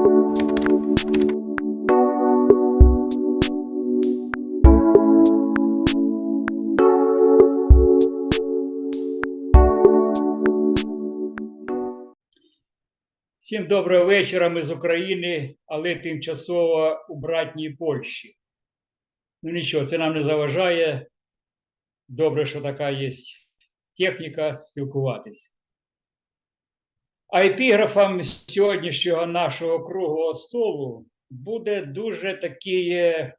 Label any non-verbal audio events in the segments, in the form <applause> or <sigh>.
Всім доброго вечора. Ми з України, але тимчасово у братній Польщі. Ну нічого, це нам не заважає. Добре, що така є техніка спілкуватись. А епіграфом сьогоднішнього нашого круглого столу буде дуже такий е,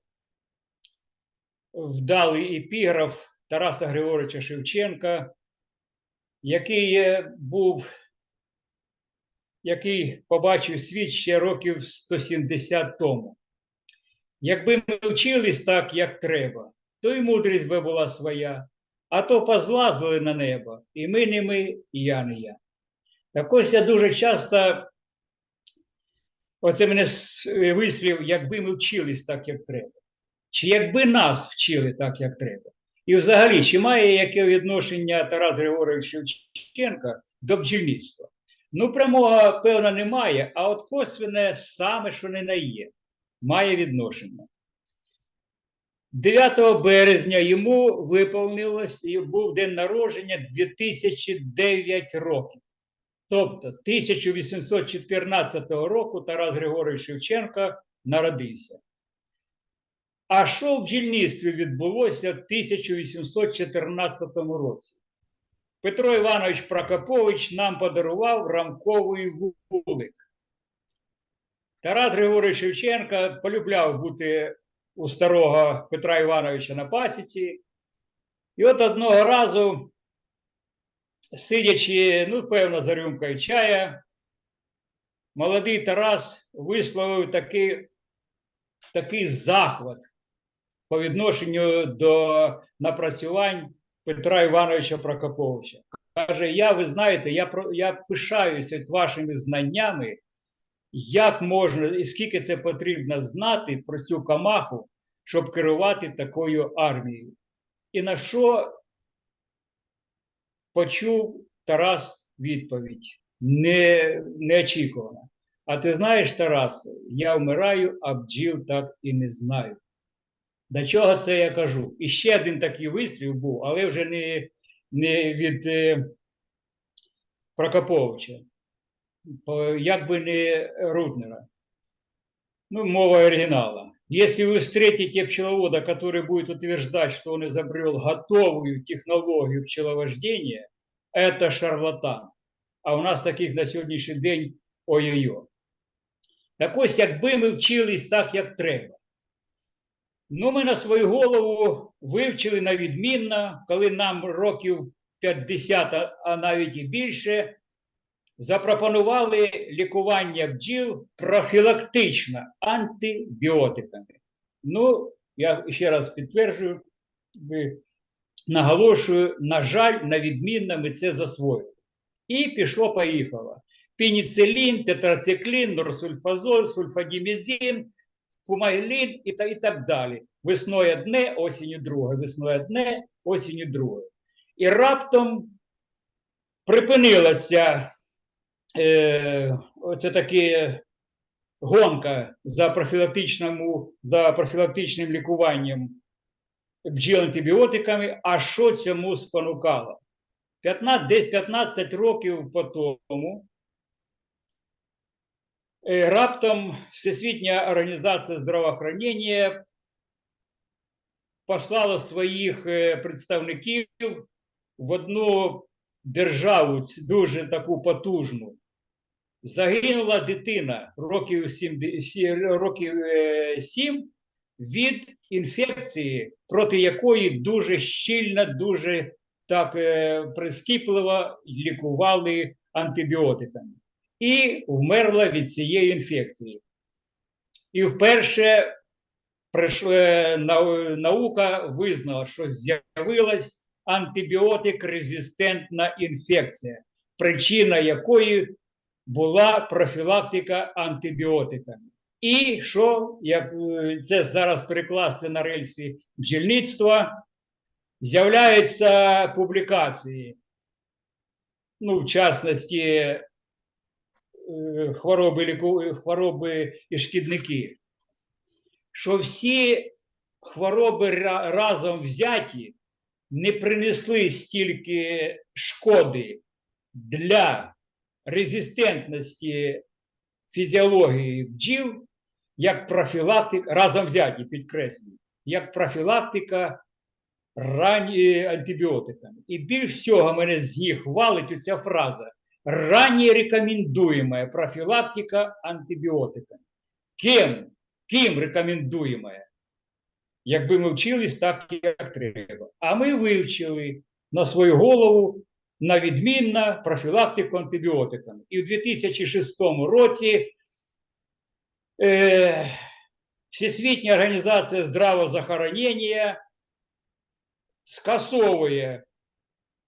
вдалий епіграф Тараса Григоровича Шевченка, який е, був який побачив світ ще років 170 тому. Якби ми вчились так, як треба, то й мудрість би була своя, а то позлазили на небо, і ми не ми, і я не я. Так ось я дуже часто, оце мене вислів, якби ми вчились так, як треба. Чи якби нас вчили так, як треба. І взагалі, чи має яке відношення Тарас Григорович Шевченка до бджільництва? Ну, прямого, певно, немає, а от косвене саме, що не на є, має відношення. 9 березня йому виповнилось і був день народження 2009 років. Тобто 1814 року Тарас Григорович Шевченко народився. А що в бджільництві відбулося в 1814 році? Петро Іванович Прокопович нам подарував рамковий вулик. Тарас Григорович Шевченка полюбляв бути у старого Петра Івановича на пасіці. І от одного разу, сидячи, ну, певно, за рюмкою чая, молодий Тарас висловив такий, такий захват по відношенню до напрацювань Петра Івановича Прокоповича. Каже: Я, ви знаєте, я, я пишаюся вашими знаннями, як можна і скільки це потрібно знати про цю камаху, щоб керувати такою армією. І на що почув Тарас відповідь не, неочікувано. А ти знаєш, Тарас, я вмираю, а бджіл так і не знаю. До чого це я кажу? І ще один такий вислів був, але вже не, не від е, Прокоповича, по- як би не Руднера. Ну, мова оригинала. Если вы встретите пчеловода, который будет утверждать, что он изобрел готовую технологию пчеловождения, это шарлатан. А у нас таких на сьогоднішній день ой-ой-ой. Так ось, якби ми вчились так, як треба. Ну, ми на свою голову вивчили на відмінно, коли нам років 50, а- а навіть і більше, запропонували лікування бджіл профілактично антибіотиками. Ну, я ще раз підтверджую, наголошую, на жаль, на відмінно ми це засвоїли. І пішло-поїхало. Пеніцилін, тетрациклін, норсульфазоль, сульфадімізін, фумагелін і, та, і так далі. Весною одне, осінню друге, весною одне, осінню друге. І раптом припинилася е, оце таке гонка за профілактичному, за профілактичним лікуванням бджіл антибіотиками. А що цьому спонукало? 15, десь 15 років по тому е, раптом Всесвітня організація здравоохранення послала своїх е, представників в одну державу дуже таку потужну. Загинула дитина років 7, років е, 7 від інфекції, проти якої дуже щільно, дуже так е, прискіпливо лікували антибіотиками. І вмерла від цієї інфекції. І вперше е, наука визнала, що з'явилась антибіотик-резистентна інфекція, причина якої була профілактика антибіотиками. І що, як е, це зараз перекласти на рельси бджільництва, з'являються публікації, ну, в частності, е, хвороби, ліку- хвороби і шкідники, що всі хвороби разом взяті не принесли стільки шкоди для резистентності фізіології бджіл, як профілактика, разом взяті, підкреслюю, як профілактика ранні антибіотиками. І більш всього мене з них хвалить оця фраза ранее рекомендуемая профилактика антибиотиками. Ким? Ким рекомендуемая? Якби ми вчились так, як треба. А ми вивчили на свою голову на відмінна профілактику антибіотиками. І в 2006 році е, Всесвітня організація здравоохранення скасовує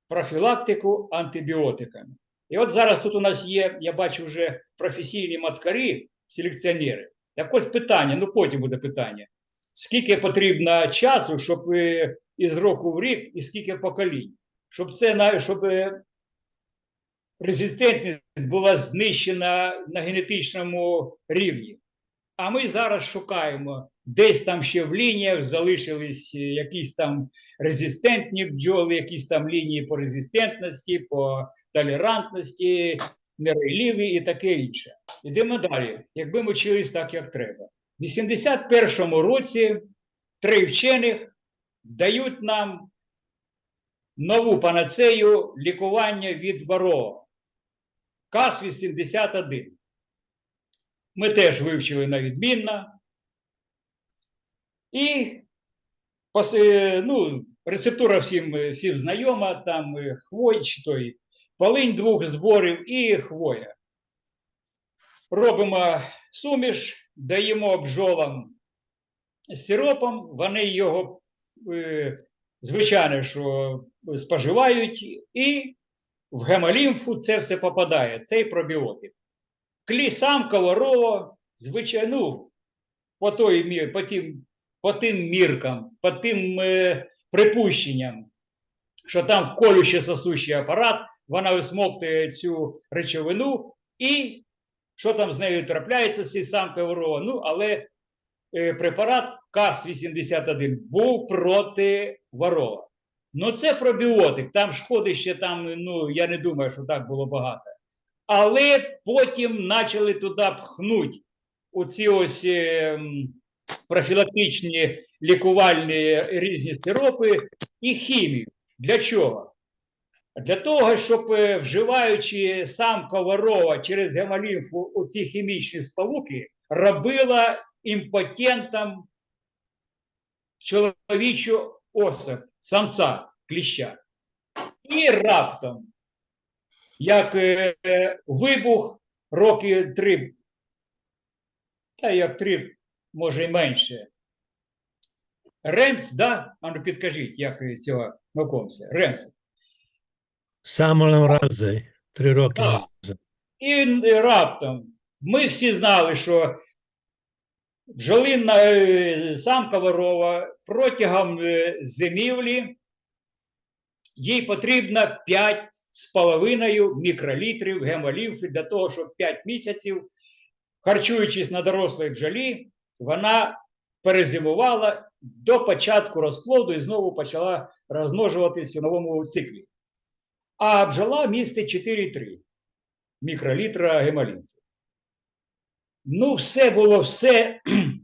профілактику антибіотиками. І от зараз тут у нас є, я бачу вже професійні маткарі, селекціонери. Так ось питання, ну потім буде питання. Скільки потрібно часу, щоб е, із року в рік, і скільки поколінь, щоб це щоб е, резистентність була знищена на генетичному рівні. А ми зараз шукаємо, десь там ще в лініях залишились е, якісь там резистентні бджоли, якісь там лінії по резистентності, по толерантності, нерейливі і таке інше. Йдемо далі. Якби ми вчились так, як треба. В 81-му році три вчених дають нам нову панацею лікування від ворога. КАС-81. Ми теж вивчили на відмінно. І е, ну, рецептура всім, всім знайома, там е, хвой, той, полинь двох зборів і хвоя. Робимо суміш, даємо бджолам з сиропом, вони його, е, звичайно, що споживають, і в гемолімфу це все попадає, цей пробіотик. Клі сам коварова, звичайно, ну, по, той, по, тим, по тим міркам, по тим е, припущенням, що там колюще сосущий апарат, вона висмоктує цю речовину, і що там з нею трапляється, цей сам коварова. Ну, але препарат КАС-81 був проти ворова. Ну, це пробіотик, там шкоди ще там, ну, я не думаю, що так було багато. Але потім почали туди пхнуть оці ось е, профілактичні лікувальні різні сиропи і хімію. Для чого? Для того, щоб е, вживаючи сам коварова через гемолімфу оці хімічні сполуки, робила імпотентом чоловічу особь, самця, кліща. І раптом як е, вибух роки три, та як три, може й менше. Ремс, да? А ну підкажіть, як цього науковця. Ремс. Самолем Рамзей, три роки Так. І е, раптом ми всі знали, що бджолинна е, самка ворова протягом е, зимівлі їй потрібно 5 з половиною мікролітрів гемолімфи для того, щоб 5 місяців, харчуючись на дорослій бджолі, вона перезимувала до початку розплоду і знову почала розмножуватись у новому циклі. А бджола містить 4,3 мікролітра гемолімфи. Ну, все було все.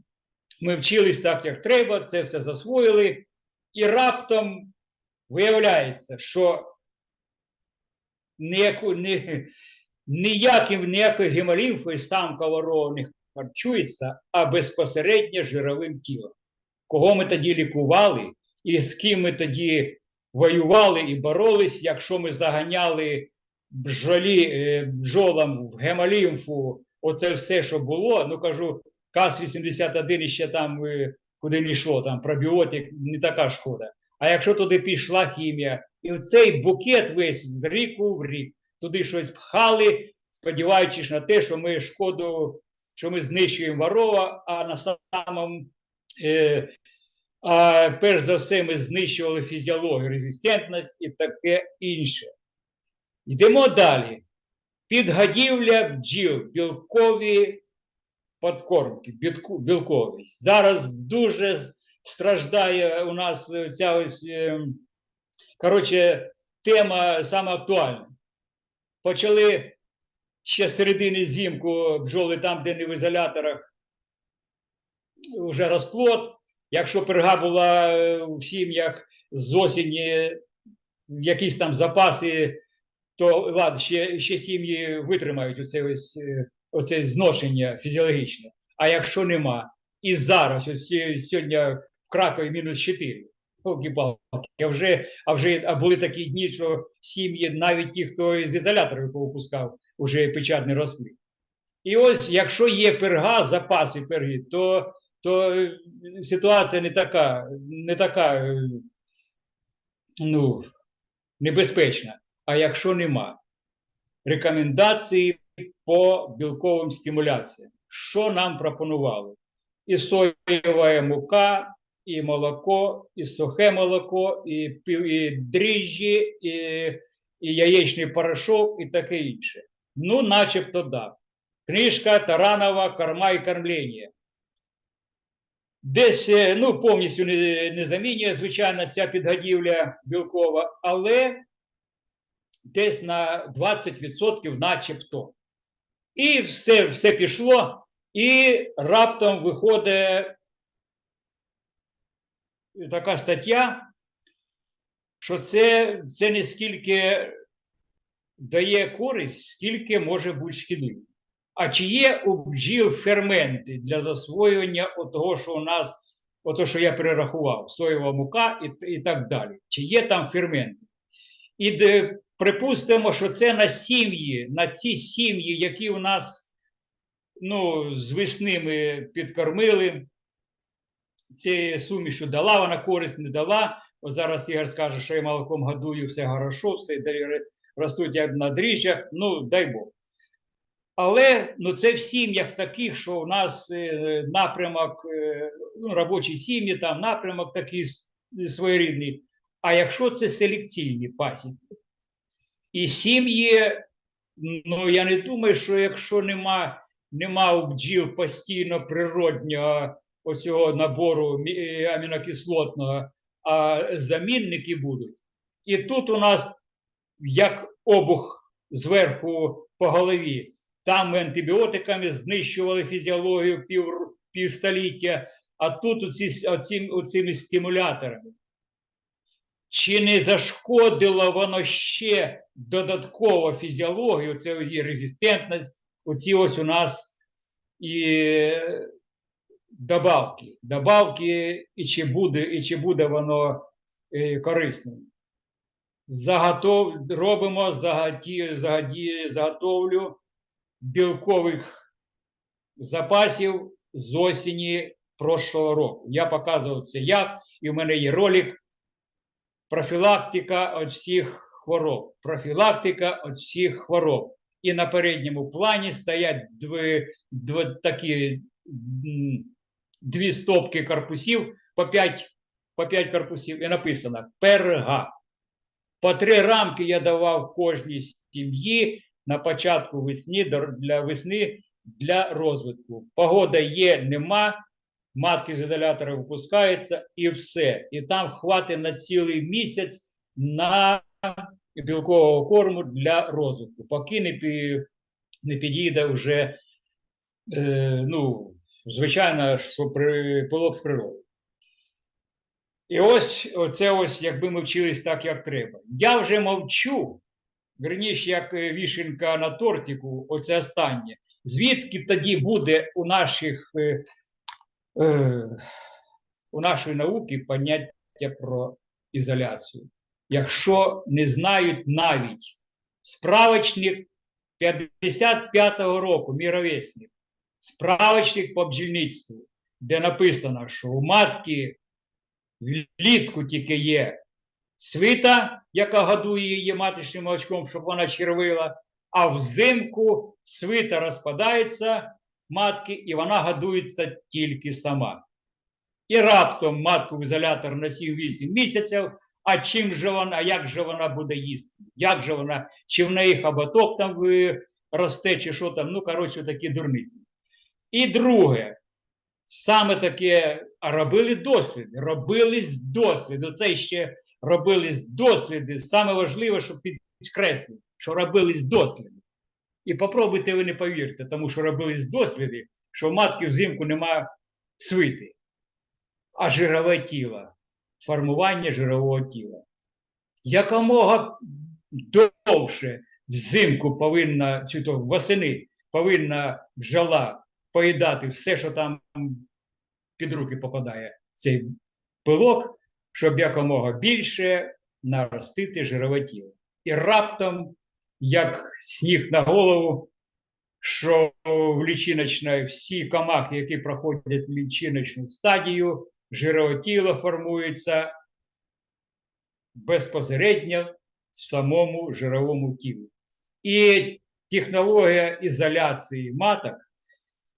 <clears throat> Ми вчились так, як треба, це все засвоїли. І раптом виявляється, що ніяку, ні, ніяким, ніякою гемолімфою сам коваров не харчується, а безпосередньо жировим тілом. Кого ми тоді лікували, і з ким ми тоді воювали і боролись, якщо ми заганяли бджолі, е, бджолам в гемолімфу, оце все, що було. Ну кажу, КАС-81 ще там е, куди не йшло, там пробіотик, не така шкода. А якщо туди пішла хімія, і цей букет весь з ріку в рік, туди щось пхали, сподіваючись на те, що ми шкоду, що ми знищуємо ворова, а на самому, е, а перш за все, ми знищували фізіологію, резистентність і таке інше. Йдемо далі. Підгодівля бджіл, білкові подкормки, білкові. Зараз дуже страждає у нас е, ця ось, е, коротше, тема саме актуальна. Почали ще з середини зімку бджоли там, де не в ізоляторах, вже розплод. Якщо перга була е, в сім'ях з осені, якісь там запаси, то ладно, ще, ще сім'ї витримають оце, ось, е, оце зношення фізіологічне. А якщо нема, і зараз, ось сьогодні в Кракові мінус 4. А вже, а вже а були такі дні, що сім'ї, навіть ті, хто з ізоляторів повипускав, вже печатний розплід. І ось, якщо є перга, запаси перги, то, то е, ситуація не така, не така е, ну, небезпечна. А якщо нема, рекомендації по білковим стимуляціям. Що нам пропонували? І соєва мука, і молоко, і сухе молоко, і, і дріжджі, і, і яєчний порошок, і таке інше. Ну, начебто, да. Книжка Таранова Корма і кормлення. Десь е, ну, повністю не, не замінює, звичайно, ця підгодівля білкова, але десь на 20% начебто. І все, все пішло, і раптом виходить така стаття, що це, це не скільки дає користь, скільки може бути шкідливо. А чи є у бджіл ферменти для засвоювання того, що у нас, ото, що я перерахував, соєва мука і, і так далі? Чи є там ферменти? І де, припустимо, що це на сім'ї, на ці сім'ї, які у нас ну, з весни ми підкормили, цією сумішу дала, вона користь не дала. От зараз Ігор скаже, що я молоком годую, все хорошо, все ростуть як на дріжджах, ну дай Бог. Але ну, це в сім'ях таких, що у нас е, напрямок, е, ну, робочі сім'ї, там напрямок такий своєрідний. А якщо це селекційні пасіки, і сім'ї, ну я не думаю, що якщо нема, нема у бджіл постійно природнього оцього набору мі- амінокислотного, а замінники будуть. І тут у нас як обух зверху по голові. Там ми антибіотиками знищували фізіологію пів, півстоліття, а тут оці, оці, оцими стимуляторами. Чи не зашкодило воно ще додатково фізіологію, це резистентність, оці ось у нас і добавки. Добавки, і чи буде, і чи буде воно е, корисним. Заготов... Робимо загаді... Загаді... заготовлю білкових запасів з осені прошлого року. Я показував це як, і в мене є ролик профілактика від всіх хвороб. Профілактика від всіх хвороб. І на передньому плані стоять дві, дві такі дві стопки корпусів по 5, по 5 корпусів, і написано перга. По три рамки я давав кожній сім'ї на початку весни до- для весни для розвитку. Погода є, нема, матки з ізолятора випускаються і все. І там хватить на цілий місяць на білкового корму для розвитку. Поки не, не підійде вже, е, ну, звичайно, що при, пилок з природи. І ось оце ось, якби ми вчились так, як треба. Я вже мовчу, верніше, як е, вішенка на тортику, оце останнє. Звідки тоді буде у наших е, у нашої науки поняття про ізоляцію? Якщо не знають навіть справочник 55-го року, мій ровесник, справочник по бджільництву, де написано, що у матки влітку тільки є свита, яка годує її маточним молочком, щоб вона червила, а взимку свита розпадається матки, і вона годується тільки сама. І раптом матку в ізолятор на 7-8 місяців, а чим же вона, як же вона буде їсти? Як же вона, чи в неї хоботок там росте, чи що там, ну, коротше, такі дурниці. І друге, саме таке, робили досліди, робились досліди. Це ще робились досліди. Саме важливе, щоб підкреслити, що робились досліди. І попробуйте ви не повірте, тому що робились досліди, що в матки взимку нема свити, а жирове тіло, формування жирового тіла. Якомога довше взимку повинна, чи то восени повинна бджола поїдати все, що там під руки попадає, цей пилок, щоб якомога більше наростити жирове тіло. І раптом, як сніг на голову, що в лічиночній всі комахи, які проходять лічиночну стадію, жирове тіло формується безпосередньо в самому жировому тілі. І технологія ізоляції маток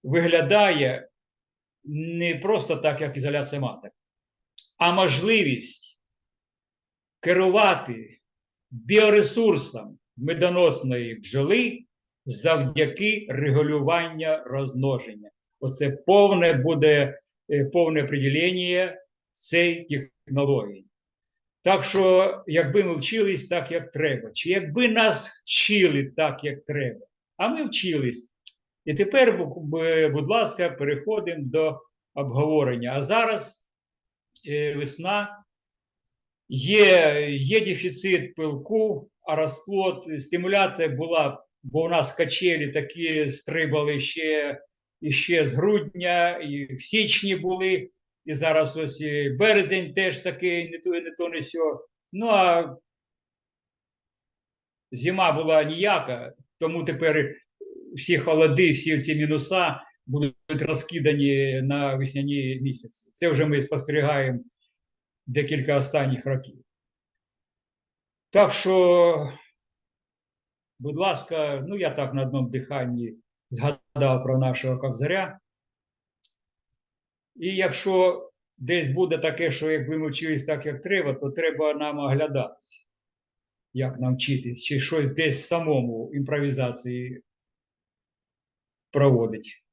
виглядає не просто так, як ізоляція маток, а можливість керувати біоресурсом медоносної бджоли завдяки регулювання розмноження. Оце повне буде е, повне приділення цієї технології. Так що, якби ми вчились так, як треба, чи якби нас вчили так, як треба, а ми вчились. І тепер, бу- бу- будь ласка, переходимо до обговорення. А зараз е, весна, є, є дефіцит пилку, а розплод, стимуляція була, бо у нас качелі такі стрибали ще, ще з грудня, і в січні були, і зараз ось і березень теж такий, не то, не то, не сьо. Ну а зима була ніяка, тому тепер всі холоди, всі ці мінуса будуть розкидані на весняні місяці. Це вже ми спостерігаємо декілька останніх років. Так що, будь ласка, ну я так на одному диханні згадав про нашого Кобзаря. І якщо десь буде таке, що якби ми вчились так, як треба, то треба нам оглядатись, як нам вчитись, чи щось десь самому імпровізації проводить.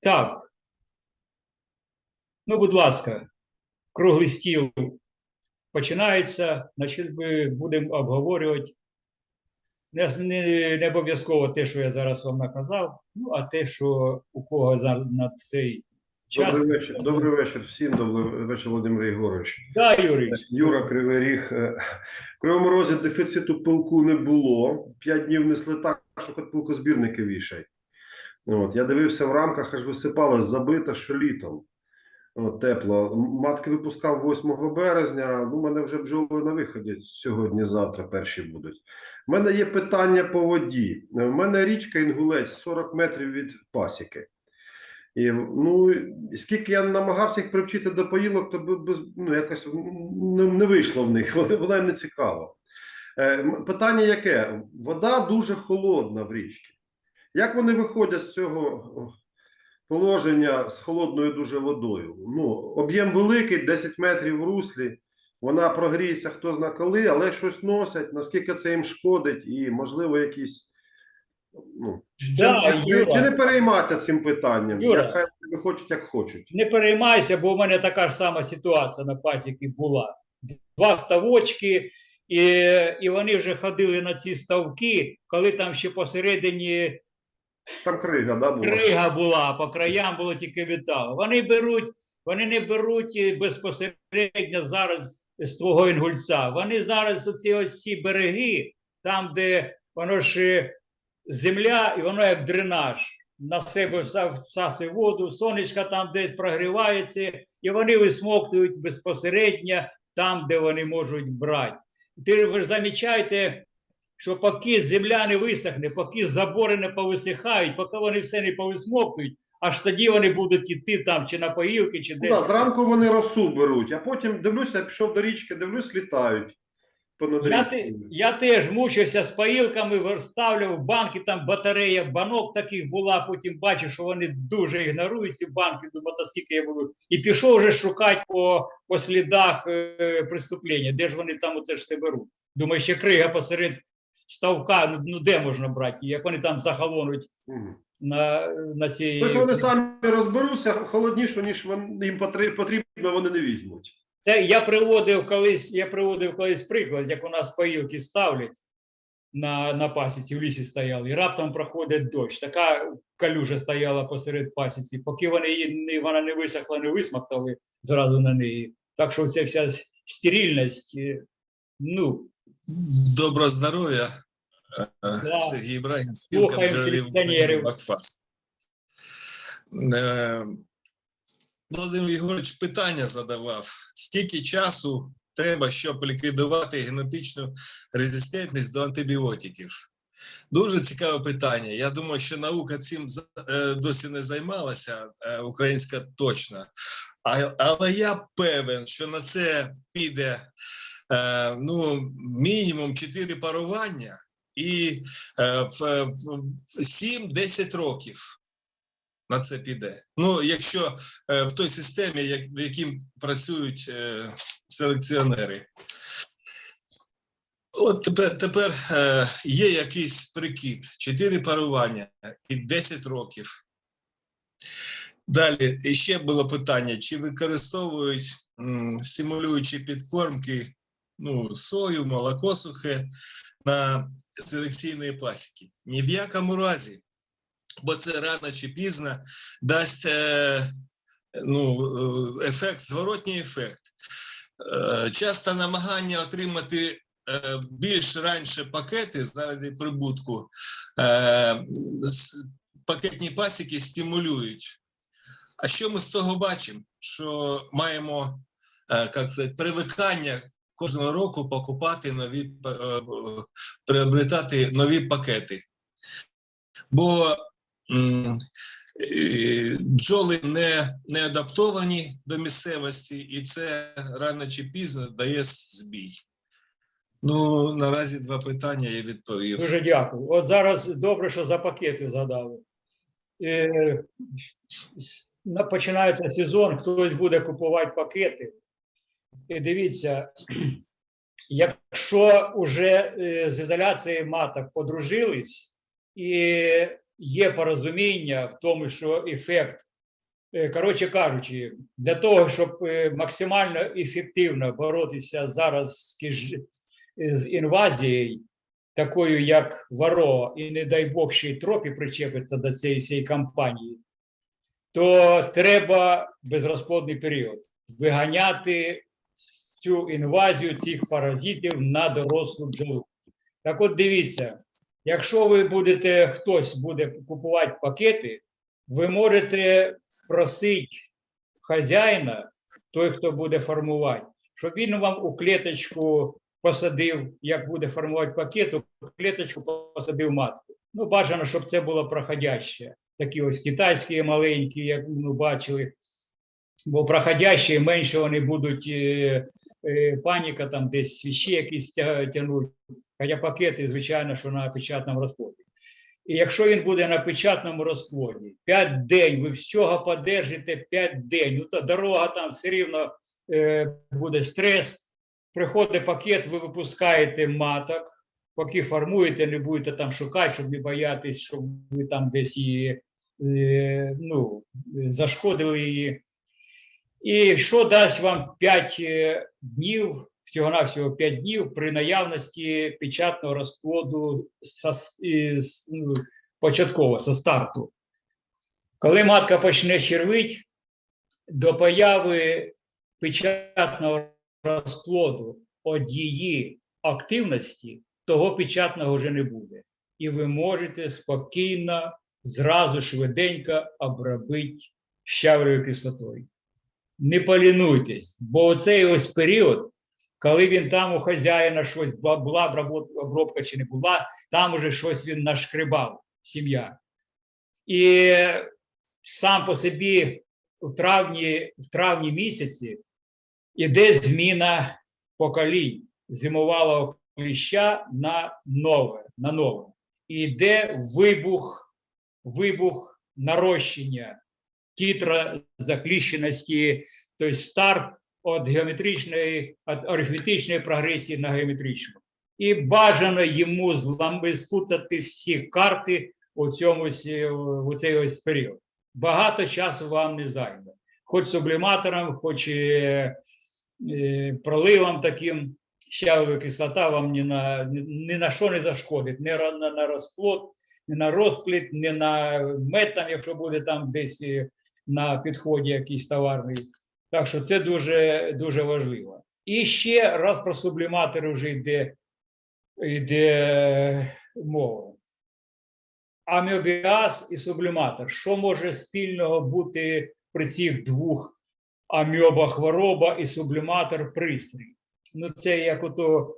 Так. Ну, будь ласка, круглий стіл починається, значить, ми будемо обговорювати не, не, не обов'язково те, що я зараз вам наказав, ну, а те, що у кого за, на цей час. Добрий вечір. Добрий вечір всім. Добрий вечір, Володимир Єгорович. Да, Юрій. Юра Кривий Ріг. Е, В Кривому Розі дефіциту пилку не було. П'ять днів несли так, що хоч пилкозбірники вішай. От, я дивився в рамках, аж висипалось забито, що літом. Тепло. Матки випускав 8 березня. Ну, у мене вже бджоли на виході сьогодні-завтра перші будуть. У мене є питання по воді. У мене річка Інгулець 40 метрів від пасіки. І, ну, скільки я намагався їх привчити до поїлок, то без, ну, якось не, не вийшло в них, <laughs> вона не цікава. Е, питання яке? Вода дуже холодна в річці. Як вони виходять з цього положення з холодною дуже водою? Ну, об'єм великий, 10 метрів в руслі, вона прогріється хто зна коли, але щось носять, наскільки це їм шкодить, і, можливо, якісь. Ну, чи, Да, чи, Юра. чи не перейматися цим питанням? Юра. Хай вони хочуть, як хочуть. Не переймайся, бо у мене така ж сама ситуація на пасіки була. Два ставочки, і, і вони вже ходили на ці ставки, коли там ще посередині Там крига, да, була? крига була, по краям було тільки метал. Вони беруть, вони не беруть е, безпосередньо зараз з твого інгульця. Вони зараз оці ось ці береги, там, де воно ж е, земля, і воно як дренаж. На себе всасує воду, сонечко там десь прогрівається, і вони висмоктують безпосередньо там, де вони можуть брати. Ти ви ж замічаєте, що поки земля не висохне, поки забори не повисихають, поки вони все не повисмоктують, аж тоді вони будуть іти там чи на поїлки, чи Ну, да, зранку вони росу беруть, а потім дивлюся, пішов до річки, дивлюсь, літають. Я, те, я теж мучився з поїлками, вставляв в банки, там батарея банок таких була, потім бачу, що вони дуже ігнорують ці банки, думаю, та скільки я буду. І пішов вже шукати по, по слідах е, преступлення, де ж вони там оце ж все беруть. Думаю, ще крига посеред ставка, ну, де можна брати, як вони там захолонуть на, на цій. Тобто вони самі розберуться, холодніше, ніж їм потрібно, вони не візьмуть. Це я приводив колись, я приводив колись приклад, як у нас поїлки ставлять на, на пасіці, в лісі стояли, і раптом проходить дощ. Така калюжа стояла посеред пасіці, поки вони її не, вона не висохла, не висмоктали зразу на неї. Так що ця вся стерильність, е, ну, Доброго здоров'я, Е, Да. Сергій Ібрагін, спілка. України Макфас. Е, Володимир Єгорович питання задавав: скільки часу треба, щоб ліквідувати генетичну резистентність до антибіотиків? Дуже цікаве питання. Я думаю, що наука цим е, досі не займалася, е, українська точно. Але я певен, що на це піде е, ну, мінімум 4 парування і в, в 7-10 років на це піде. Ну, якщо в той системі, як, в яким працюють селекціонери. От тепер, тепер е, є якийсь прикид: 4 парування і 10 років. Далі ще було питання: чи використовують м, стимулюючі підкормки, ну, сою, молоко сухе на селекційної пасіки? Ні в якому разі, бо це рано чи пізно дасть е, ну, е, ефект, зворотній ефект. Е, часто намагання отримати більш раніше пакети заради прибутку, е, пакетні пасіки стимулюють. А що ми з того бачимо? Що маємо е, як сказати, привикання кожного року покупати нові, е, е, приобретати нові пакети. Бо е, бджоли не, не адаптовані до місцевості, і це рано чи пізно дає збій. Ну, наразі два питання я відповів. Дуже дякую. От зараз добре, що за пакети згадали. Е, Починається сезон, хтось буде купувати пакети. І дивіться, якщо вже е, з ізоляцією маток подружились, і є порозуміння в тому, що ефект, е, коротше кажучи, для того, щоб е, максимально ефективно боротися зараз з з інвазією, такою як Варо, і не дай Бог ще й тропі причепиться до цієї всієї кампанії, то треба безрозплодний період виганяти цю інвазію цих паразитів на дорослу бджолу. Так от дивіться, якщо ви будете, хтось буде купувати пакети, ви можете просити хазяїна, той, хто буде формувати, щоб він вам у клеточку посадив, як буде формувати пакет, у клеточку посадив матку. Ну, бажано, щоб це було проходяще. Такі ось китайські маленькі, як ми бачили. Бо проходящі менше вони будуть е, е, паніка там десь ще якісь тя- тягнуть. Хоча пакети, звичайно, що на печатному розкладі. І якщо він буде на печатному розкладі, 5 день, ви всього подержите 5 день, ну то дорога там все рівно е, буде стрес. Приходить пакет, ви випускаєте маток, поки формуєте, не будете там шукати, щоб не боятись, щоб ви там десь її е, ну, зашкодили її. І що дасть вам 5 е, днів, всього-навсього 5 днів при наявності печатного розплоду ну, початково, со старту. Коли матка почне червить, до появи печатного розплоду її активності, того печатного вже не буде. І ви можете спокійно, зразу швиденько обробити щавлею кислотою. Не полінуйтесь, бо оцей ось період, коли він там у хазяїна щось була обробка чи не була, там уже щось він нашкрибав, сім'я. І сам по собі в травні, в травні місяці іде зміна поколінь зимувалого кліща на нове, на нове. І йде вибух, вибух нарощення тітроzaкліщеності, тобто старт від геометричної, від арифметичної прогресії на геометричну. І бажано йому злам- спутати всі карти у цьому у цей ось період. Багато часу вам не займе. Хоч субліматором, хоч е, проливом таким, щавлова кислота вам ні на, ні, ні на що не зашкодить, не на, на розплод, не на розплід, не на мед, там, якщо буде там десь е, на підході якийсь товарний. Так що це дуже, дуже важливо. І ще раз про субліматори вже йде, йде мова. Аміобіаз і субліматор. Що може спільного бути при цих двох аміоба хвороба і субліматор пристрій? Ну, це як ото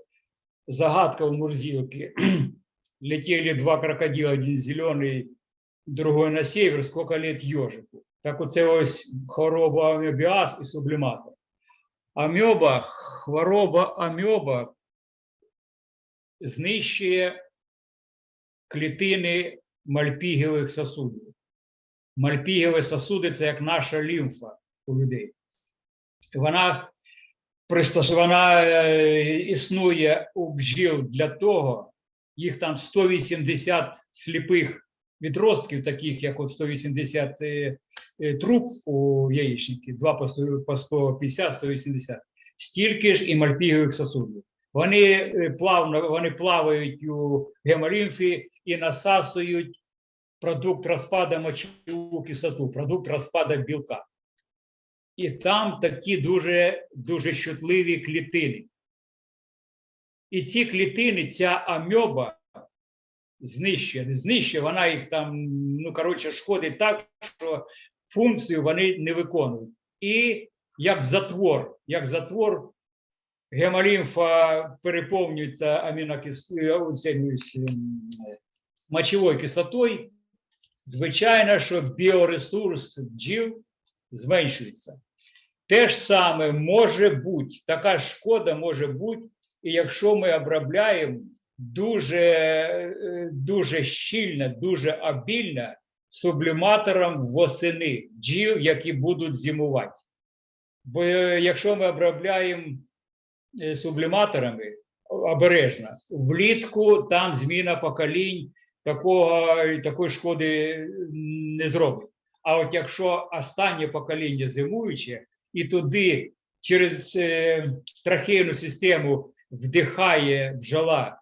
загадка в Мурзилке. <clears throat> Летели два крокодила, один зелений, другой на север, сколько лет ежику. Так оце ось хвороба амебіаз і субліматор. Амьоба, хвороба амьоба знищує клітини мальпігівих сосудів. Мальпігіві сосуди це як наша лімфа у людей. Вона пристосована е, існує у бджіл для того, їх там 180 сліпих відростків, таких як от 180 е, е, труб у яєчники, 2 по 150, 180, стільки ж і мальпігових сосудів. Вони плавно вони плавають у гемолімфі і насасують продукт розпаду мочову кислоту, продукт розпаду білка. І там такі дуже, дуже щутливі клітини. І ці клітини, ця амьоба знищує, не знищує, вона їх там, ну, коротше, шкодить так, що функцію вони не виконують. І як затвор, як затвор, гемолімфа переповнюється амінокислотою, мочовою кислотою. Звичайно, що біоресурс бджіл зменшується. Те ж саме може бути, така шкода може бути, і якщо ми обробляємо дуже, дуже щільно, дуже обільно субліматором восени бджіл, які будуть зимувати. Бо е, якщо ми обробляємо е, субліматорами обережно, влітку там зміна поколінь такого, такої шкоди не зробить. А от якщо останнє покоління зимуюче, і туди через е, трахейну систему вдихає бджола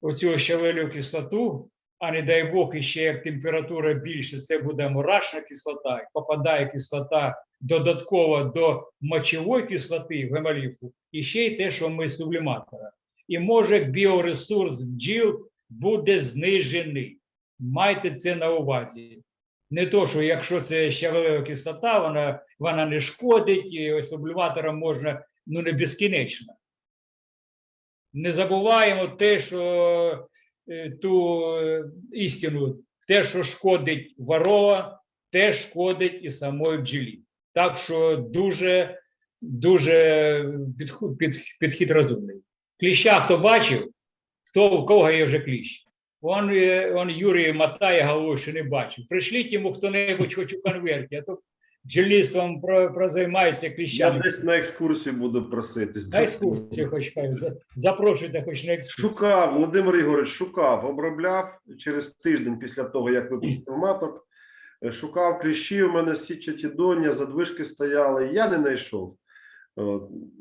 оцю щавелю кислоту, а не дай Бог, іще як температура більше, це буде мурашна кислота, попадає кислота додатково до мочової кислоти в гемоліфу, і ще й те, що ми субліматора. І може біоресурс бджіл буде знижений. Майте це на увазі. Не то, що якщо це щавелева кислота, вона, вона не шкодить, і субліматором можна ну не безкінечно. Не забуваємо те, що е, ту е, істину, те, що шкодить ворова, те шкодить і самої бджілі. Так що дуже, дуже підход, під, підхід розумний. Кліща хто бачив, хто у кого є вже кліщ. Он, он Юрій мотає головою, що не бачив. Пришліть йому хто-небудь хоч у конверті, а то про, прозаймається Я десь на екскурсію буду проситись. На екскурсію хоч хай, запрошуйте хоч на екскурсію. Шукав, Володимир Ігорович, шукав, обробляв через тиждень після того, як випустив маток. Шукав кліщі, у мене січаті доня, задвижки стояли. Я не знайшов.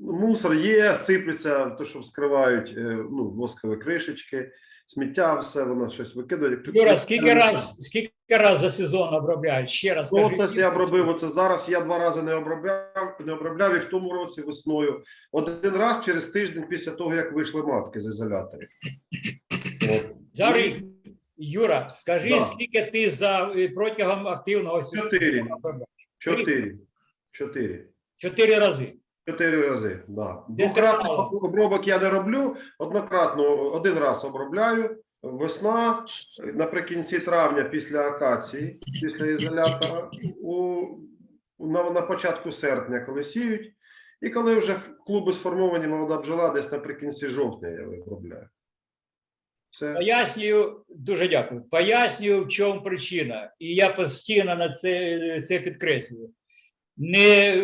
Мусор є, сиплеться, то, що вскривають е, ну, воскові кришечки, сміття, все, воно щось викидає. Юра, скільки раз, скільки раз за сезон обробляють? Ще раз Ну, скажіть. я обробив оце зараз. Я два рази не обробляв, не обробляв і в тому році весною. Один раз через тиждень після того, як вийшли матки з ізоляторів. Зараз, Юра, скажи, Да. скільки ти за е, протягом активного сезону Чотири. Чотири. Чотири. Чотири рази. Чотири рази. Да. Це обробок я не роблю. Однократно один раз обробляю. Весна наприкінці травня після акації, після ізолятора, у, на, на початку серпня, коли сіють, і коли вже клуби сформовані молода бджола, десь наприкінці жовтня я обробляю. Все. Пояснюю, дуже дякую. Пояснюю, в чому причина. І я постійно на це, це підкреслюю. Не,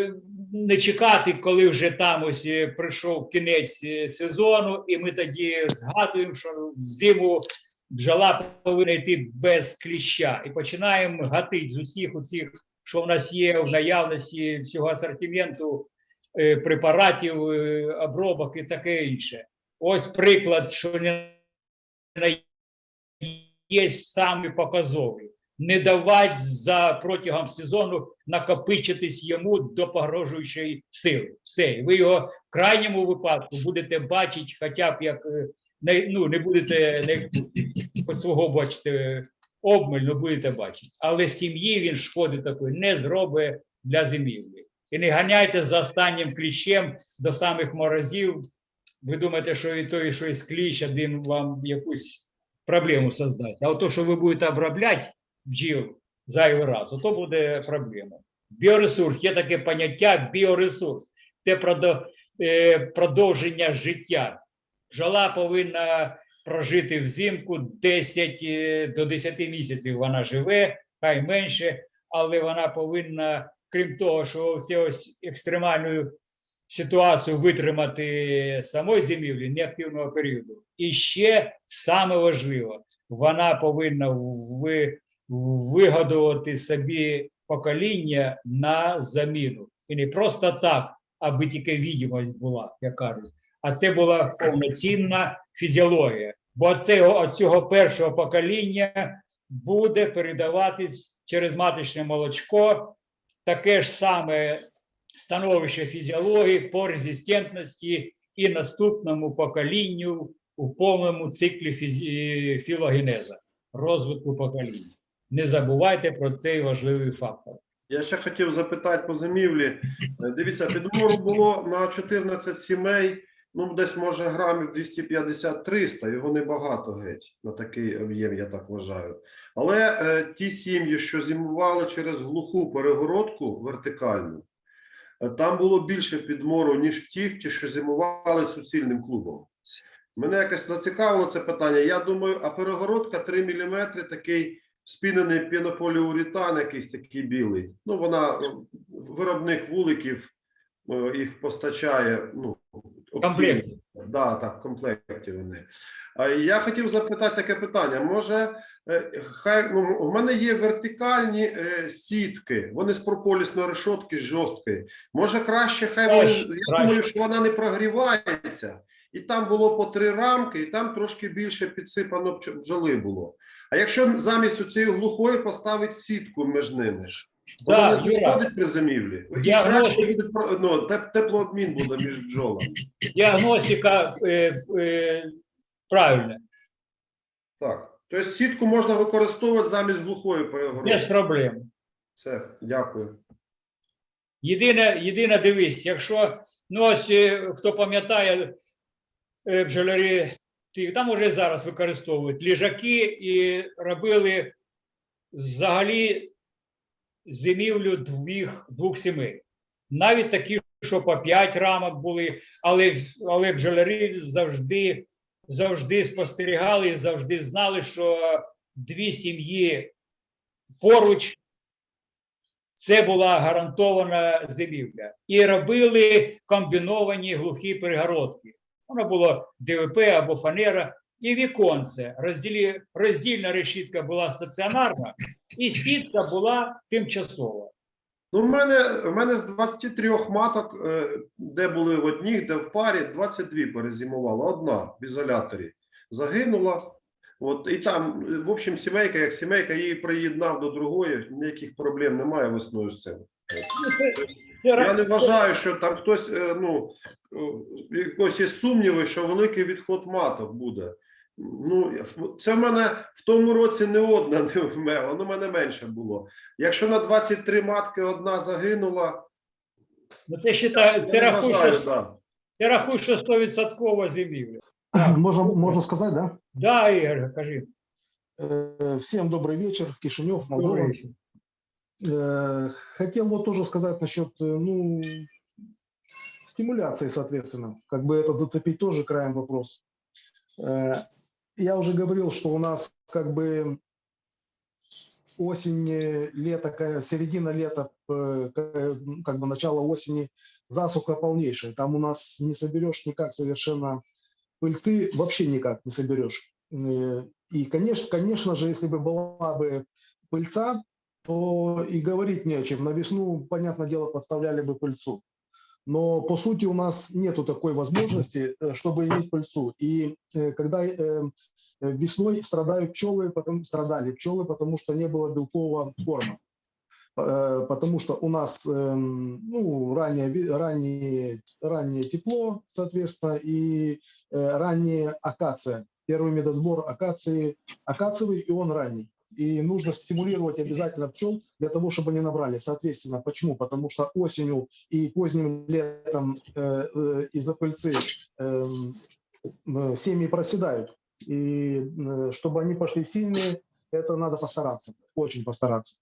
не чекати, коли вже там ось е, прийшов кінець е, сезону, і ми тоді згадуємо, що зиму бджола повинна йти без кліща. І починаємо гатити з усіх оцих, що в нас є в наявності всього асортименту е, препаратів, обробок і таке інше. Ось приклад, що не є самі показові. Не давати за протягом сезону накопичитись йому до погрожуючої сили. Все, ви його в крайньому випадку будете бачити, хоча б як е, не, ну, не будете не по свого бачите обмаль, ну будете бачити. Але сім'ї він шкоди такої не зробить для зимівлі. І не ганяйте за останнім кліщем до самих морозів. Ви думаєте, що і той, що із кліщ, один вам якусь проблему создасть. А от то, що ви будете обробляти бджіл зайвий раз, то буде проблема. Біоресурс, є таке поняття біоресурс. Це е, продовження життя. Бджола повинна прожити взимку 10 е, до 10 місяців вона живе, хай менше, але вона повинна, крім того, що ось екстремальну ситуацію витримати самої зимівлі неактивного періоду. І ще саме важливо, вона повинна ви, вигодувати собі покоління на заміну. І не просто так, аби тільки відомість була, як кажуть, а це була повноцінна фізіологія. Бо цього, цього першого покоління буде передаватись через маточне молочко таке ж саме становище фізіології по резистентності і наступному поколінню у повному циклі фізі... філогенеза, розвитку покоління. Не забувайте про цей важливий фактор. Я ще хотів запитати по зимівлі. Е, Дивіться, підмору було на 14 сімей, ну десь може грамів 250-300, його небагато геть на такий об'єм, я так вважаю. Але е, ті сім'ї, що зимували через глуху перегородку вертикальну, е, там було більше підмору, ніж в тих, ті, що зимували суцільним клубом. Мене якось зацікавило це питання. Я думаю, а перегородка 3 мм такий спінений пінополіуретан, якийсь такий білий. Ну, вона е, виробник вуликів е, їх постачає. Ну, Комплект. Да, так, в комплекті вони. Я хотів запитати таке питання. Може, е, хай ну, у мене є вертикальні е, сітки, вони з прополісної решотки жорсткої. Може, краще, хай вони. Я краще. думаю, що вона не прогрівається, і там було по три рамки, і там трошки більше підсипано бджоли було. А якщо замість цієї глухої поставити сітку між ними, Да, вона не при зимівлі. Ну, теплообмін буде між бджолами. Діагностика е, е, правильна, Так. Тобто сітку можна використовувати замість глухої перегородки. без проблем. Все, дякую. Єдине, єдине дивись, якщо ну ось хто пам'ятає е, бджолярі, там вже зараз використовують ліжаки і робили взагалі зимівлю двох, двох сімей. Навіть такі, що по 5 рамок були, але, але бджолярі завжди, завжди спостерігали і завжди знали, що дві сім'ї поруч це була гарантована зимівля. І робили комбіновані глухі перегородки. Воно було ДВП або фанера, і віконце. Розділі, роздільна решітка була стаціонарна, і сітка була тимчасова. Ну, в мене, в мене з 23 маток, е, де були в одніх, де в парі, 22 перезимувала. Одна в ізоляторі загинула. От, і там, в общем, сімейка, як сімейка, її приєднав до другої, ніяких проблем немає весною з цим. Я не вважаю, що там хтось, е, ну, е, якось є сумніви, що великий відход маток буде. Ну, це в мене в тому році не одна не вмела, ну, в мене менше було. Якщо на 23 матки одна загинула, ну, це, считай, це, вважаю, що, да. це рахуй, що 100% зимівля. Можно, можно сказать, да? Да, Ігор, кажи. Э, Всем добрый вечер, Кишинев, Молдова. Добрий вечір. Э, Хотел вот тоже сказать насчет, э, ну, стимуляции, соответственно. Как бы этот зацепить тоже краем вопрос. Э, Я уже говорил, что у нас как бы осень, лето, середина лета, м, как бы начало осени, засуха полнейшая. Там у нас не соберешь никак совершенно пыльцы, вообще никак не соберешь. И, конечно, конечно же, если бы была бы пыльца, то и говорить не о чем. На весну, понятное дело, подставляли бы пыльцу. Но по сути у нас нету такой возможности, э, чтобы иметь пыльцу. И э, когда э, весной страдают пчелы, потом страдали пчелы, потому что не было белкового корма. Потому что у нас эм, ну, раннее, раннее, раннее тепло, соответственно, и ранняя акация. Первый медосбор акации, акациевый, и он ранний. И нужно стимулировать обязательно пчел для того, чтобы они набрали. Соответственно, почему? Потому что осенью и поздним летом э, э, из-за пыльцы эм, э, семьи проседают. И э, чтобы они пошли сильные, это надо постараться, очень постараться.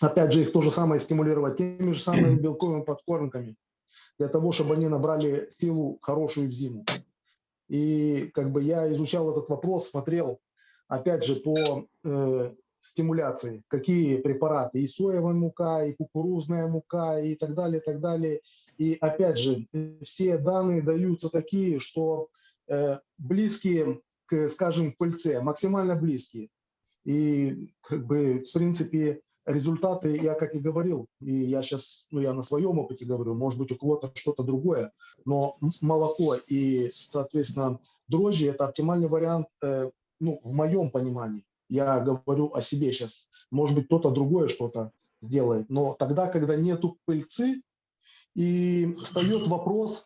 Опять же, их то же самое стимулировать теми же самыми белковыми подкормками, для того, чтобы они набрали силу хорошую в зиму. И как бы я изучал этот вопрос, смотрел, опять же, по э, стимуляции, какие препараты, и соевая мука, и кукурузная мука, и так далее, и так далее. И опять же, все данные даются такие, что э, близкие к, скажем, пыльце, максимально близкие. И как бы, в принципе, результаты, я как и говорил, и я сейчас, ну, я на своем опыте говорю, может быть, у кого-то что-то другое, но молоко и, соответственно, дрожжи – это оптимальный вариант, э, ну, в моем понимании. Я говорю о себе сейчас. Может быть, кто-то другое что-то сделает, но тогда, когда нету пыльцы, и встает вопрос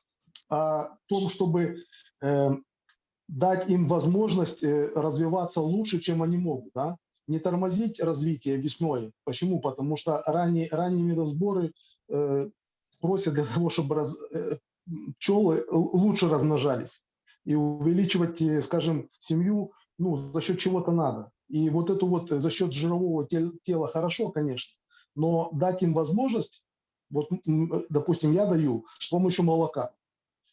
о том, чтобы э, дать им возможность э, развиваться лучше, чем они могут, да? не тормозить развитие весной. Почему? Потому что ранние, ранние медосборы э, просят для того, чтобы раз, э, пчелы лучше размножались и увеличивать, э, скажем, семью, ну, за счет чего-то надо. И вот это вот э, за счет жирового тел- тела хорошо, конечно, но дать им возможность, вот, э, допустим, я даю с помощью молока.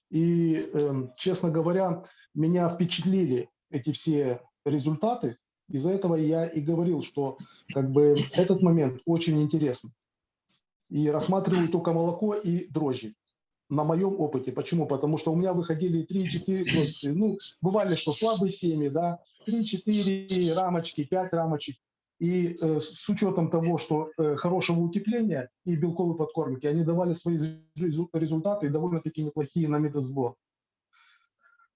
И, эм, честно говоря, меня впечатлили эти все результаты. Из-за этого я и говорил, что как бы этот момент очень интересный. И рассматриваю только молоко и дрожжи. На моем опыте. Почему? Потому что у меня выходили 3-4, дрожжи. ну, бывали, что слабые семьи, да, 3-4 рамочки, 5 рамочек. И э, с учетом того, что э, хорошего утепления и белковой подкормки, они давали свои резу- результаты и довольно-таки неплохие на медосбор.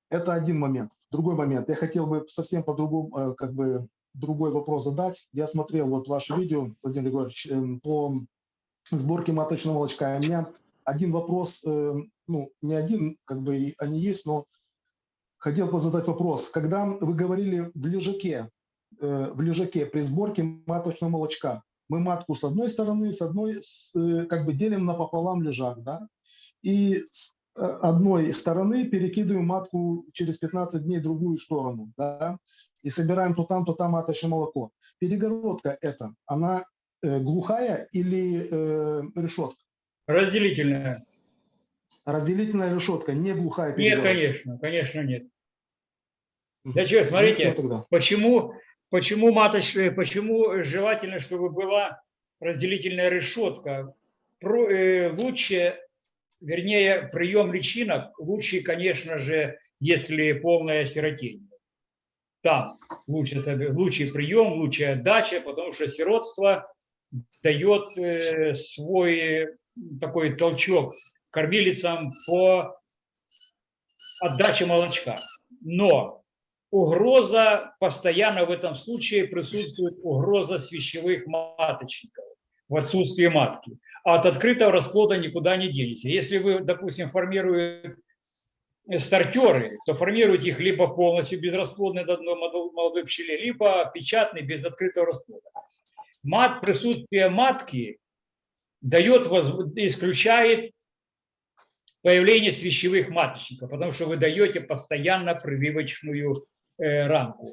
Это один момент. Другой момент. Я хотел бы совсем по-другому, э, как бы другой вопрос задать. Я смотрел вот ваше видео, Владимир Григорьевич, эм, по сборке маточного молочка. И У меня один вопрос, э, ну, не один, как бы они есть, но хотел бы задать вопрос. Когда вы говорили в лежаке, э, в лежаке при сборке маточного молочка, мы матку с одной стороны, с одной, э, как бы делим напополам лежак, да, и с э, одной стороны перекидываем матку через 15 дней в другую сторону, да, и собираем то там, то там маточное молоко. Перегородка эта, она глухая или решетка? Разделительная. Разделительная решетка, не глухая Нет, перегородка. конечно, конечно нет. Для чего? Ну, Смотрите, тогда. Почему, почему маточная, почему желательно, чтобы была разделительная решетка? Про- э, лучше, вернее, прием личинок лучше, конечно же, если полное сиротение. Там лучше, лучший прием, лучшая отдача, потому что сиротство дает э, свой такой толчок кормилицам по отдаче молочка. Но угроза, постоянно в этом случае присутствует угроза свящевых маточников в отсутствии матки. А от открытого расплода никуда не денете. Если вы, допустим, формируете стартеры, то формируете их либо полностью безрасплодной до одной молодой пчеле, либо печатный без открытого расплода. Мат, присутствие матки дает, исключает появление свящевых маточников, потому что вы даете постоянно прививочную э, рамку.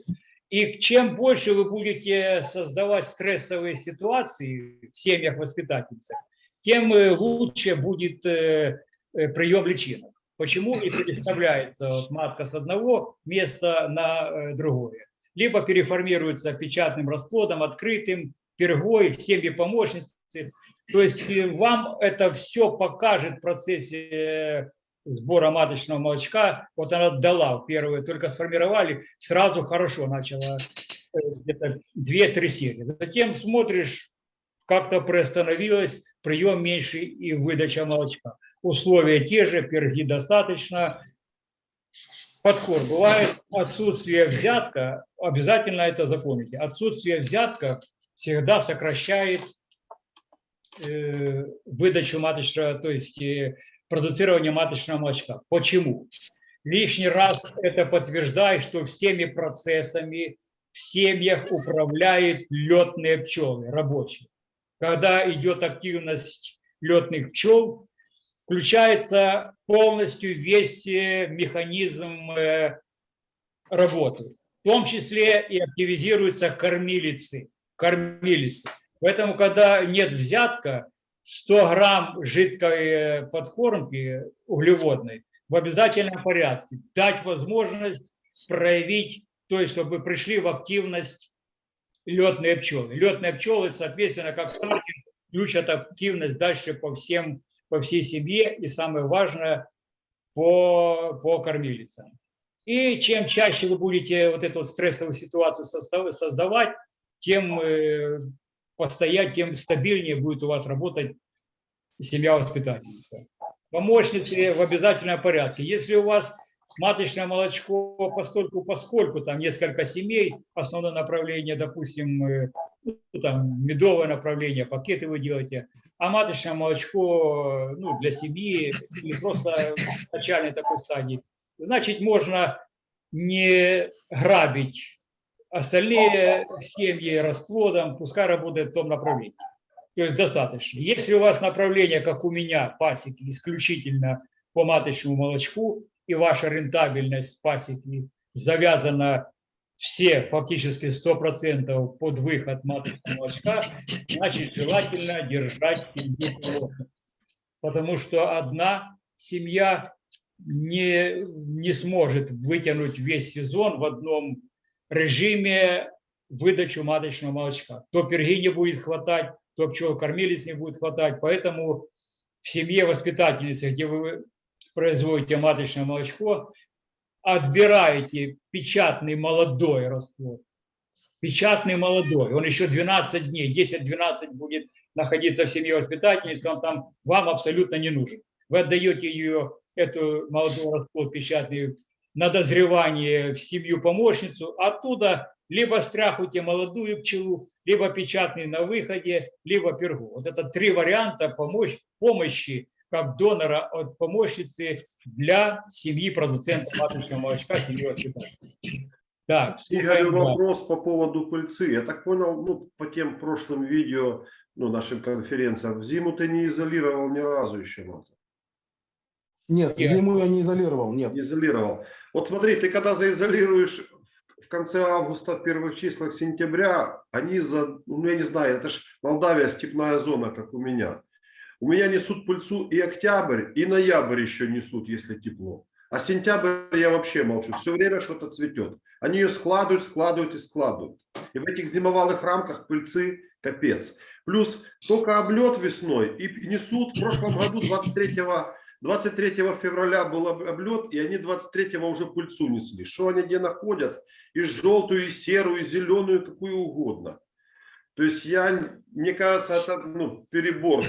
И чем больше вы будете создавать стрессовые ситуации в семьях воспитательцев, тем э, лучше будет э, прием личинок. Почему и переставляется вот матка с одного места на другое? Либо переформируется печатным расплодом, открытым, пергой, семьи помощницы. То есть вам это все покажет в процессе э, сбора маточного молочка. Вот она дала первые, только сформировали, сразу хорошо начала э, где-то 2-3 серии. Затем смотришь, как-то приостановилось, прием меньше и выдача молочка. Условия те же, перги достаточно. Подход. Бывает отсутствие взятка, обязательно это запомните. Отсутствие взятка всегда сокращает выдачу маточного, то есть э, продуцирование маточного молочка. Почему? Лишний раз это подтверждает, что всеми процессами в семьях управляют летные пчелы, рабочие. Когда идет активность летных пчел, включается полностью весь э, механизм э, работы. В том числе и активизируются кормилицы. кормилицы. Поэтому, когда нет взятка, 100 грамм жидкой э, подкормки углеводной в обязательном порядке. Дать возможность проявить, то есть чтобы пришли в активность летные пчелы. Летные пчелы, соответственно, как стартер, включат активность дальше по всем, по всей семье и самое важное, по, по кормилицам. И чем чаще вы будете вот эту стрессовую ситуацию создавать, тем э, постоять, тем стабильнее будет у вас работать семья воспитательница. Помощницы в обязательном порядке. Если у вас маточное молочко, постольку, поскольку там несколько семей, основное направление, допустим, э, ну, там медовое направление, пакеты вы делаете, а маточное молочко ну, для семьи или просто в начальной такой стадии, значит, можно не грабить остальные семьи расплодом, пускай работает в том направлении. То есть достаточно. Если у вас направление, как у меня, пасеки, исключительно по маточному молочку, и ваша рентабельность пасеки завязана все, фактически 100% под выход маточного молочка, значит, желательно держать семью плотно. Потому что одна семья не, не сможет вытянуть весь сезон в одном режиме выдачу маточного молочка. То перги не будет хватать, то пчел кормились не будет хватать. Поэтому в семье воспитательницы, где вы производите маточное молочко, отбираете печатный молодой расплод. Печатный молодой, он еще 12 дней, 10-12 будет находиться в семье воспитательницы, он там вам абсолютно не нужен. Вы отдаете ее, эту молодой расплод печатный, на дозревание в семью помощницу, оттуда либо стряхуйте молодую пчелу, либо печатный на выходе, либо пергу. Вот это три варианта помощь, помощи как донора от помощницы для семьи продуцента маточного молочка, семьи. Так, Игорь, вопрос по поводу пыльцы. Я так понял, ну, по тем прошлым видео, ну, нашим конференциям, в зиму ты не изолировал ни разу еще, Мата? Нет, Нет. зиму я не изолировал, нет. Не изолировал. Вот смотри, ты когда заизолируешь в конце августа, первых числах сентября, они за, ну, я не знаю, это же Молдавия степная зона, как у меня. У меня несут пыльцу и октябрь, и ноябрь еще несут, если тепло. А сентябрь я вообще молчу. Все время что-то цветет. Они ее складывают, складывают и складывают. И в этих зимовалых рамках пыльцы капец. Плюс только облет весной и несут в прошлом году 23 23 февраля был об- облет, и они 23 уже пыльцу несли. Что они где находят? И желтую, и серую, и зеленую, какую угодно. То есть я, мне кажется, это ну, перебор.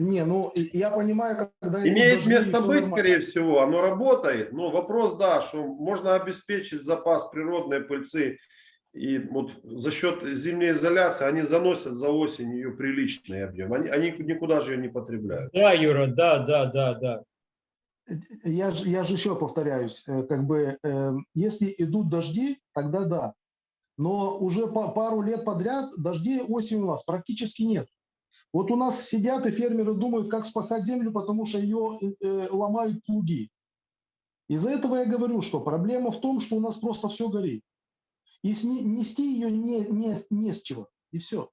Не, ну я понимаю, когда... Имеет место быть, нормально. скорее всего, оно работает. Но вопрос, да, что можно обеспечить запас природной пыльцы. И вот за счет зимней изоляции они заносят за осень ее приличный объем. Они, они никуда же ее не потребляют. Да, Юра, да, да, да, да. Я же, я же еще повторяюсь, э, как бы, э, если идут дожди, тогда да. Но уже по пару лет подряд дождей осенью у нас практически нет. Вот у нас сидят и фермеры думают, как спахать землю, потому что ее э, ломают плуги. Из-за этого я говорю, что проблема в том, что у нас просто все горит. И сни- нести ее не, не, не с чего. И все.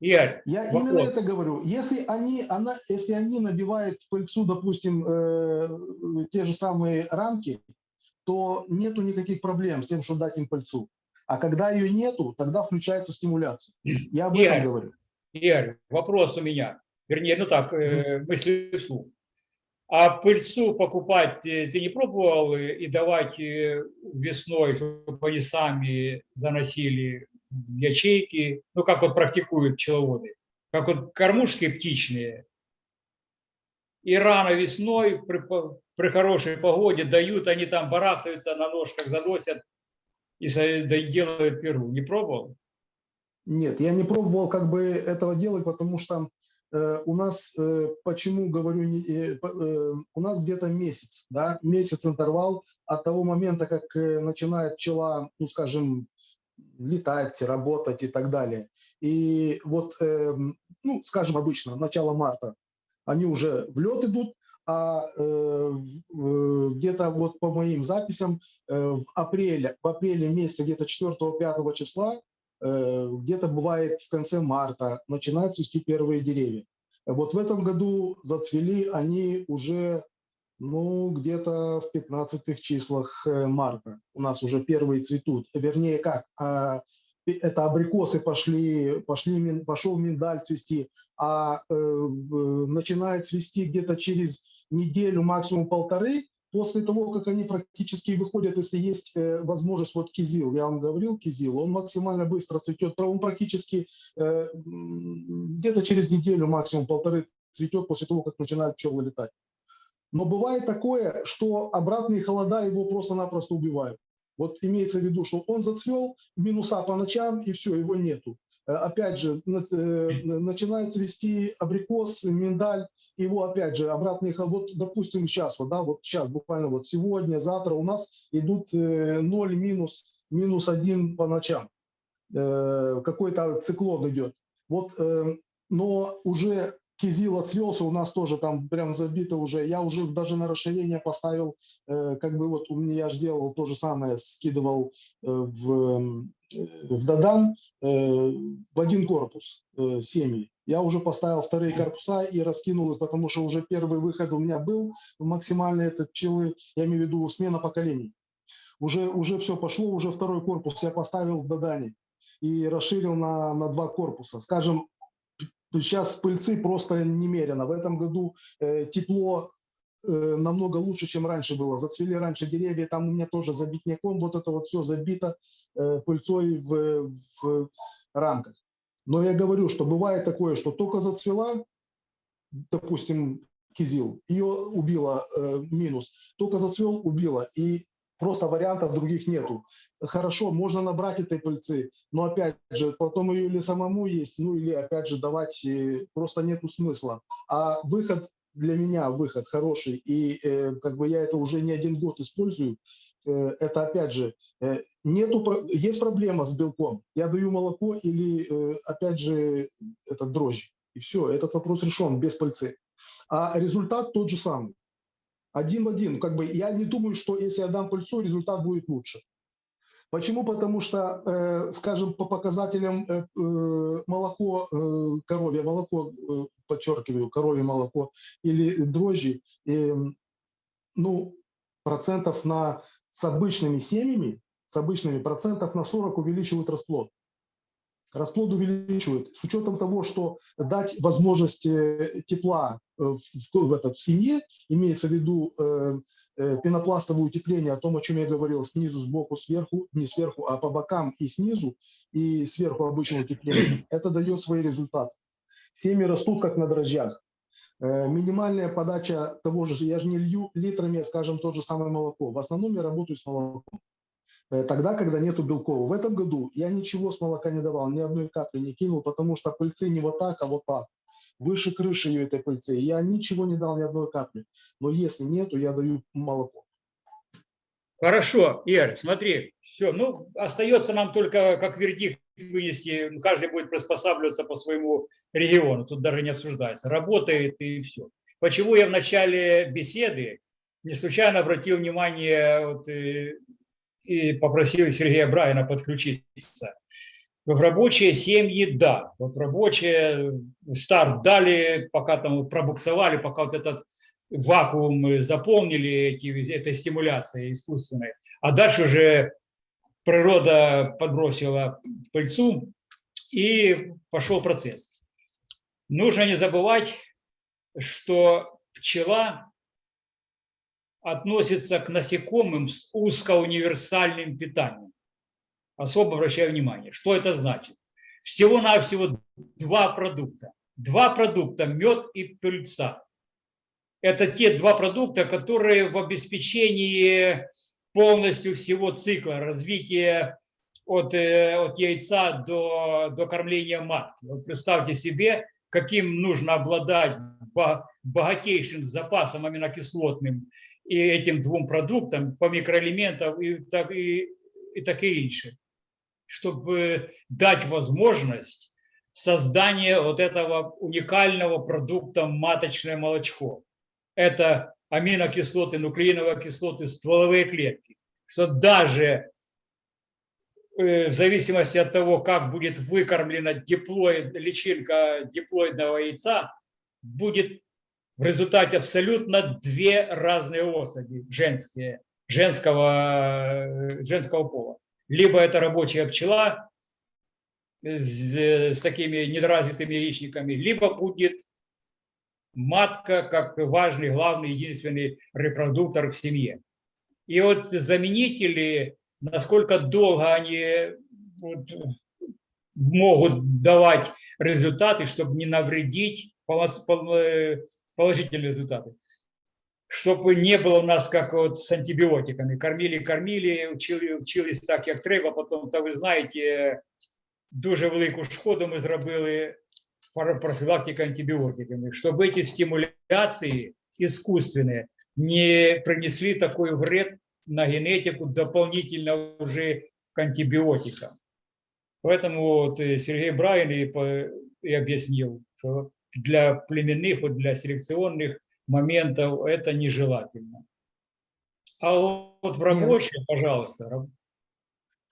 Игорь, Я Вопрос. именно это говорю. Если они, она, если они набивают пыльцу, допустим, э, те же самые рамки, то нету никаких проблем с тем, что дать им пыльцу. А когда ее нету, тогда включается стимуляция. Я об Игорь, этом говорю. Игорь, вопрос у меня. Вернее, ну так, э, мысли вслух. А пыльцу покупать ты не пробовал и давать э, весной, чтобы они сами заносили ячейки? Ну, как вот практикуют пчеловоды. Как вот кормушки птичные. И рано весной при, при хорошей погоде дают, они там барахтаются на ножках, заносят и делают перу. Не пробовал? Нет, я не пробовал как бы этого делать, потому что у нас, э, почему говорю, э, э, у нас где-то месяц, да, месяц интервал от того момента, как э, начинает пчела, ну, скажем, летать, работать и так далее. И вот, эм, ну, скажем, обычно, начало марта, они уже в лед идут, а э, где-то вот по моим записям э, в апреле, в апреле месяце, где-то 4-5 числа, э, где-то бывает в конце марта, начинают цвести первые деревья. Вот в этом году зацвели они уже, ну, где-то в 15 числах э, марта. У нас уже первые цветут. Вернее, как, а, это абрикосы пошли, пошли, пошел миндаль цвести, а э, начинает цвести где-то через неделю, максимум полторы, после того, как они практически выходят, если есть э, возможность, вот кизил, я вам говорил, кизил, он максимально быстро цветет, он практически э, где-то через неделю, максимум полторы цветет после того, как начинают пчелы летать. Но бывает такое, что обратные холода его просто-напросто убивают. Вот имеется в виду, что он зацвел, минуса по ночам, и все, его нету. Э, Опять же, э, начинает цвести абрикос, миндаль, его опять же обратные. Вот, допустим, сейчас, вот, да, вот сейчас, буквально вот сегодня, завтра у нас идут э, 0, минус, минус 1 по ночам. Э, Какой-то циклон идет. Вот, э, но уже кизил отцвелся, у нас тоже там прям забито уже. Я уже даже на расширение поставил, э, как бы вот у меня я же делал то же самое, скидывал э, в, э, в Дадан э, в один корпус э, семьи. Я уже поставил вторые корпуса и раскинул их, потому что уже первый выход у меня был максимальный этот пчелы, я имею в виду смена поколений. Уже, уже все пошло, уже второй корпус я поставил в Дадане и расширил на, на два корпуса. Скажем, сейчас пыльцы просто немерено. В этом году э, тепло э, намного лучше, чем раньше было. Зацвели раньше деревья, там у меня тоже забитняком, вот это вот все забито э, пыльцой в, в рамках. Но я говорю, что бывает такое, что только зацвела, допустим, кизил, ее убило э, минус, только зацвел, убило, и просто вариантов других нету. Хорошо, можно набрать этой пыльцы, но опять же, потом ее или самому есть, ну или опять же давать, э, просто нету смысла. А выход для меня, выход хороший, и э, как бы я это уже не один год использую, э, это опять же, э, нету, есть проблема с белком, я даю молоко или э, опять же это дрожжи, и все, этот вопрос решен без пыльцы. А результат тот же самый. Один в один. Как бы я не думаю, что если я дам пыльцу, результат будет лучше. Почему? Потому что, э, скажем, по показателям э, э, молоко, э, коровье молоко, э, подчеркиваю, коровье молоко или дрожжи, э, ну, процентов на, с обычными семьями, с обычными процентов на 40 увеличивают расплод. Расплод увеличивают. С учетом того, что дать возможность э, тепла э, в, в- этот, в семье, имеется в виду э, пенопластовое утепление, о том, о чем я говорил, снизу, сбоку, сверху, не сверху, а по бокам и снизу, и сверху обычное утепление, это дает свои результаты. Семьи растут как на дрожжах. Э, Минимальная подача того же, я же не лью литрами, скажем, тот же самое молоко. В основном я работаю с молоком. Э, Тогда, когда нету белков. В этом году я ничего с молока не давал, ни одной капли не кинул, потому что пыльцы не вот так, а вот так. Выше крыши ее этой пыльцы. Я ничего не дал, ни одной капли. Но если нету, я даю молоко. Хорошо, Игорь, смотри, все, ну, остается нам только как вердикт вынести, каждый будет приспосабливаться по своему региону, тут даже не обсуждается, работает и все. Почему я в начале беседы не случайно обратил внимание вот, и, и попросил Сергея Брайана подключиться. В рабочие семьи, да, вот рабочие старт дали, пока там пробуксовали, пока вот этот вакуум заполнили эти, этой стимуляцией искусственной. А дальше уже природа подбросила пыльцу, и пошел процесс. Нужно не забывать, что пчела относится к насекомым с узкоуниверсальным питанием. Особо обращаю внимание, что это значит. Всего-навсего два продукта. Два продукта – мед и пыльца. Это те два продукта, которые в обеспечении полностью всего цикла развития от, э, от яйца до, до кормления матки. Вот представьте себе, каким нужно обладать богатейшим запасом аминокислотным и этим двум продуктам по микроэлементам и так и, и таке інше, чтобы дать возможность создания вот этого уникального продукта маточное молочко. Это аминокислоты, нуклеиновые кислоты, стволовые клетки. Что даже э, в зависимости от того, как будет выкормлена диплоид, личинка диплоидного яйца, будет в результате абсолютно две разные особи женские, женского, э, женского пола. Либо это рабочая пчела с, с такими недоразвитыми яичниками, либо будет матка как важный, главный, единственный репродуктор в семье. И вот заменители, насколько долго они вот, могут давать результаты, чтобы не навредить э, положительные результаты. Чтобы не было у нас как вот с антибиотиками. Кормили, кормили, вчили, вчились так, як треба, потім, та ви знаєте, дуже велику шкоду зробили пар- профилактика антибиотиками, чтобы эти стимуляции искусственные не принесли такой вред на генетику дополнительно уже к антибиотикам. Поэтому вот Сергей Брайан и, и объяснил, что для племенных, для селекционных моментов это нежелательно. А вот в рабочем, пожалуйста,